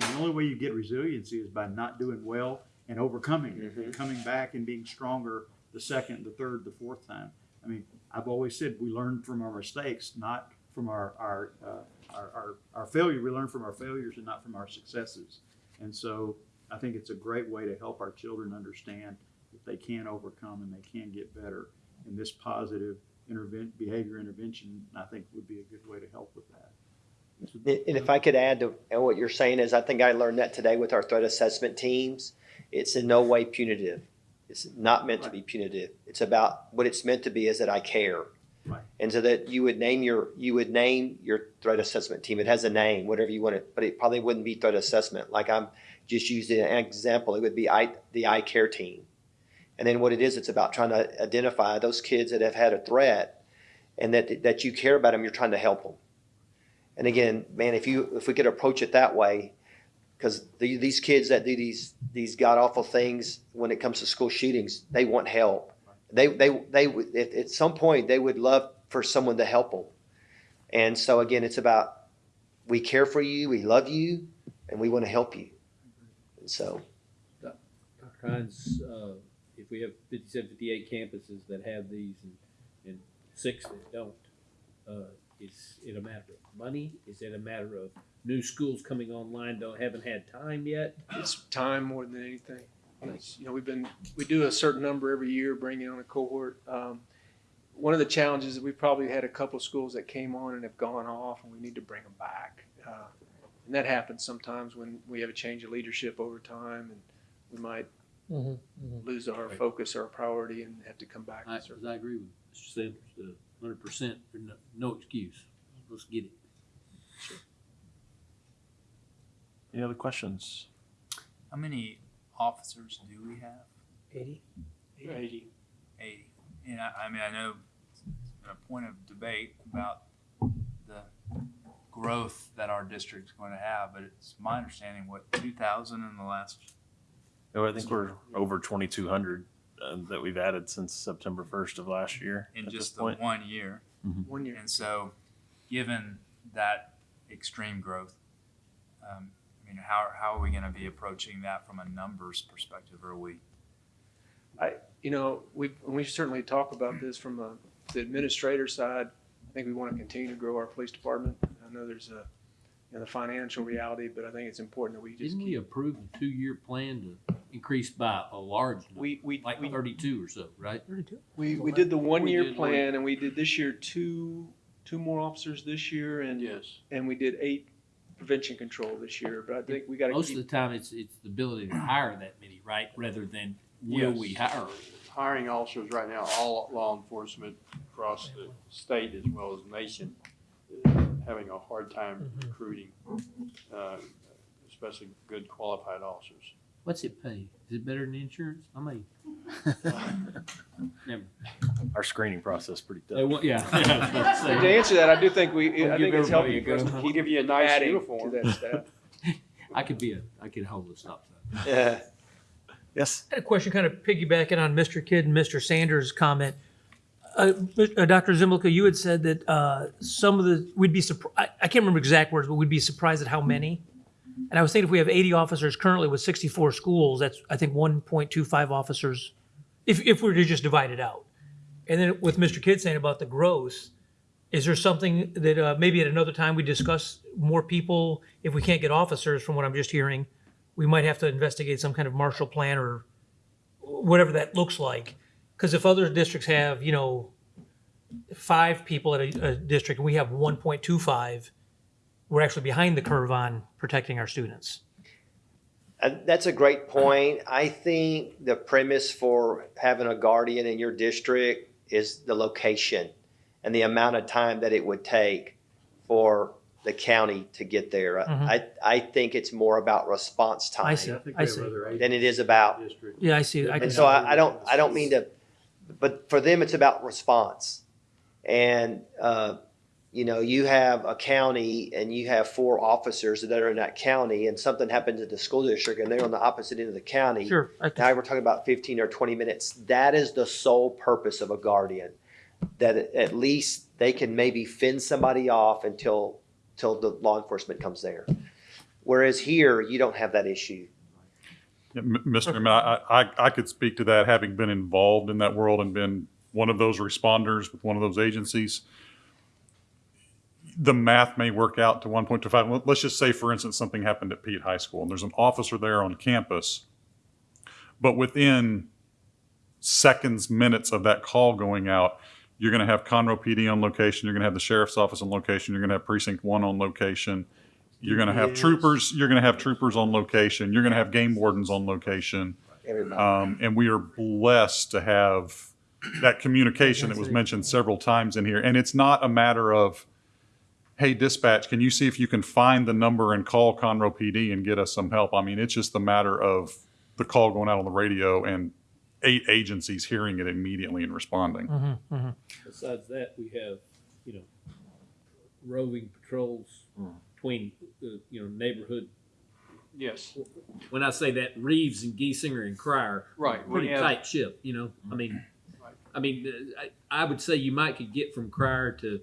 And the only way you get resiliency is by not doing well and overcoming it, Mhm. coming back and being stronger the second, the third, the fourth time. I mean, I've always said we learn from our mistakes, not from our our, uh, our, our our failure. We learn from our failures and not from our successes. And so I think it's a great way to help our children understand that they can overcome and they can get better. And this positive behavior intervention, I think would be a good way to help with that. And if I could add to what you're saying is, I think I learned that today with our threat assessment teams. It's in no way punitive. It's not meant to be punitive. It's about, what it's meant to be is that I care. Right. And so that you would name your, you would name your threat assessment team. It has a name, whatever you want it, but it probably wouldn't be threat assessment. Like I'm just using an example, it would be I, the I care team. And then what it is, it's about trying to identify those kids that have had a threat and that, that you care about them, you're trying to help them. And again, man, if you if we could approach it that way, because the, these kids that do these these god awful things when it comes to school shootings, they want help. They they they if, at some point they would love for someone to help them. And so again, it's about we care for you, we love you, and we want to help you. And so Dr. Hines, uh, if we have 57, 58 campuses that have these and, and six that don't, uh, is it a matter of money? Is it a matter of new schools coming online, don't, haven't had time yet? It's time more than anything. It's, you know, we've been, we do a certain number every year, bringing on a cohort. Um, one of the challenges is we probably had a couple of schools that came on and have gone off, and we need to bring them back. Uh, and that happens sometimes when we have a change of leadership over time, and we might lose our focus, or our priority, and have to come back. I, I agree with Mr. Sanders, uh, hundred percent, no, no excuse. Let's get it. Any other questions? How many officers do we have? Eighty. Eighty. Eighty. And I, I mean, I know it's been a point of debate about the growth that our district's going to have, but it's my understanding, what, two thousand in the last, No, I think we're over twenty-two hundred uh, that we've added since September first of last year. in at this just the point. one year? One year. And so, given that extreme growth, um, I mean, how, how are we gonna be approaching that from a numbers perspective? Are we, You know, we, we certainly talk about this from a, the administrator side. I think we want to continue to grow our police department. I know there's a, you know, the financial reality, but I think it's important that we just Didn't we approve a two-year plan to increase by a large number? We, we, Like we, thirty-two or so, right? Thirty-two. we, we did the one-year did one. plan and we did this year two, two more officers this year and, Yes. and we did eight prevention control this year. But I think we got to Most of keep, the time, it's, it's the ability to hire that many, right, rather than will Yes. we hire? Hiring officers right now, all law enforcement across the state as well as nation, is having a hard time recruiting, uh, especially good qualified officers. What's it pay? Is it better than insurance? I mean. Never. (laughs) Our screening process is pretty They tough. want- Yeah. (laughs) to answer that, I do think we, Don't I give think it's everybody helpful a for us gun. to We'll keep give you a nice adding to uniform. that staff. (laughs) I could be a, I could hold a stop sign. Yeah. Yes. I had a question kind of piggybacking on Mr. Kidd and Mr. Sanders' comment. Uh, uh, Dr. Zimmelka, you had said that uh, some of the, we'd be surprised, I I can't remember exact words, but we'd be surprised at how many. And I was thinking if we have 80 officers currently with 64 schools, that's, I think, 1.25 officers, if, if we were to just divide it out. And then with Mr. Kidd saying about the growth, is there something that uh, maybe at another time we discuss more people? If we can't get officers, from what I'm just hearing, we might have to investigate some kind of marshal Plan or whatever that looks like. Because if other districts have, you know, five people at a, a district and we have 1.25, we're actually behind the curve on protecting our students. Uh, That's a great point. I think the premise for having a guardian in your district is the location and the amount of time that it would take for the county to get there. Mhm. I, I think it's more about response I time see. I think I see. than it is about districts. Yeah, I see. I can, And so I, I don't, I don't mean to, but for them, it's about response. And, uh, you know, you have a county and you have four officers that are in that county and something happens at the school district and they're on the opposite end of the county. sure. Now we're talking about fifteen or twenty minutes. That is the sole purpose of a guardian. That at- least they can maybe fend somebody off until, till the law enforcement comes there. Whereas here, you don't have that issue. Mr. Chairman, I, I, I could speak to that, having been involved in that world and been one of those responders with one of those agencies. The math may work out to one point two five. Let's just say, for instance, something happened at Peet High School and there's an officer there on campus. But within seconds, minutes of that call going out, you're gonna have Conroe PD on location, you're gonna have the sheriff's office on location, you're gonna have precinct one on location. You're gonna have troopers, you're gonna have troopers on location, you're gonna have game wardens on location. Everybody. Um, and we are blessed to have that communication that was mentioned several times in here. And it's not a matter of, hey, dispatch, can you see if you can find the number and call Conroe PD and get us some help? I mean, it's just a matter of the call going out on the radio and eight agencies hearing it immediately and responding. Mhm, mhm. Besides that, we have, you know, roving patrols between, uh, you know, neighborhood. Yes, When I say that, Reaves and Giesinger and Cryar, right. Pretty have, tight ship, you know, I mean, Right. I mean, uh, I, I would say you might could get from Cryar to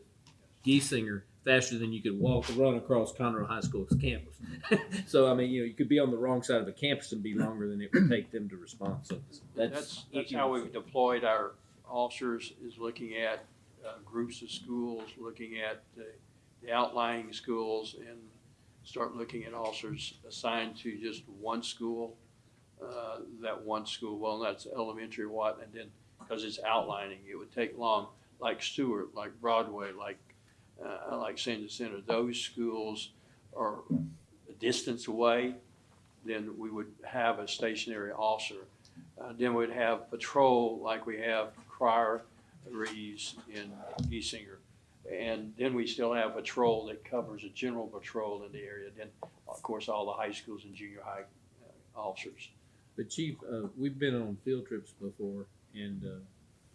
Giesinger faster than you could walk or run across Conroe High School's campus. (laughs) so, I mean, you know, you could be on the wrong side of the campus and be longer than it would take them to respond. So that's, that's, that's how we've deployed our officers, is looking at uh, groups of schools, looking at the the outlying schools, and start looking at officers assigned to just one school. uh, That one school, well, that's elementary what, and then, because it's outlining, it would take long. like Stewart, like Broadway, like, uh, like Sandra Center, those schools are a distance away, then we would have a stationary officer. Uh, then we'd have patrol like we have Cryar, Reaves, and Giesinger. And then we still have patrol that covers a general patrol in the area. Then, of course, all the high schools and junior high uh, officers. But Chief, uh, we've been on field trips before and, uh,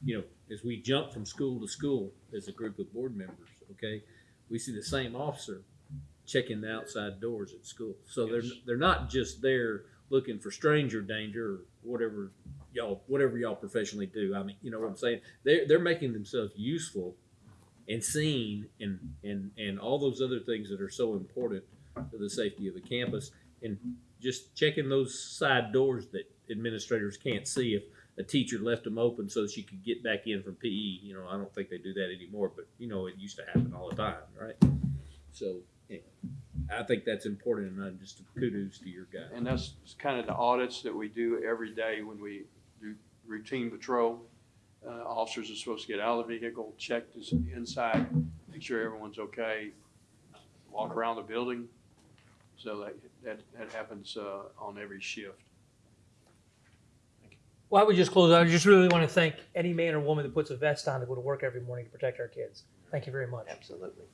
you know, as we jump from school to school as a group of board members, okay? We see the same officer checking the outside doors at school. So they're, they're not just there looking for stranger danger or whatever y'all, whatever y'all professionally do. I mean, you know what I'm saying? They're, they're making themselves useful and seen and, and, and all those other things that are so important to the safety of the campus. And just checking those side doors that administrators can't see if a teacher left them open so she could get back in from PE. You know, I don't think they do that anymore, but you know, it used to happen all the time, right? So, yeah, I think that's important and uh, just kudos to your guy. And that's kind of the audits that we do every day when we do routine patrol. Uh, officers are supposed to get out of the vehicle, check this inside, make sure everyone's okay, walk around the building. So that, that, that happens, uh, on every shift. Thank you. Well, I would just close out. I just really want to thank any man or woman that puts a vest on to go to work every morning to protect our kids. Thank you very much. Absolutely.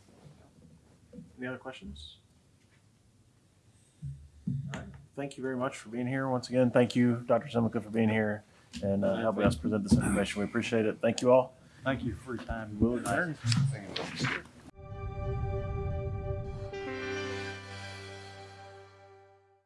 Any other questions? All right. Thank you very much for being here. Once again, thank you, Dr. Zimlica, for being here and uh, helping us present this information. We appreciate it. Thank you all. Thank you for your time. We'll adjourn. Thank you.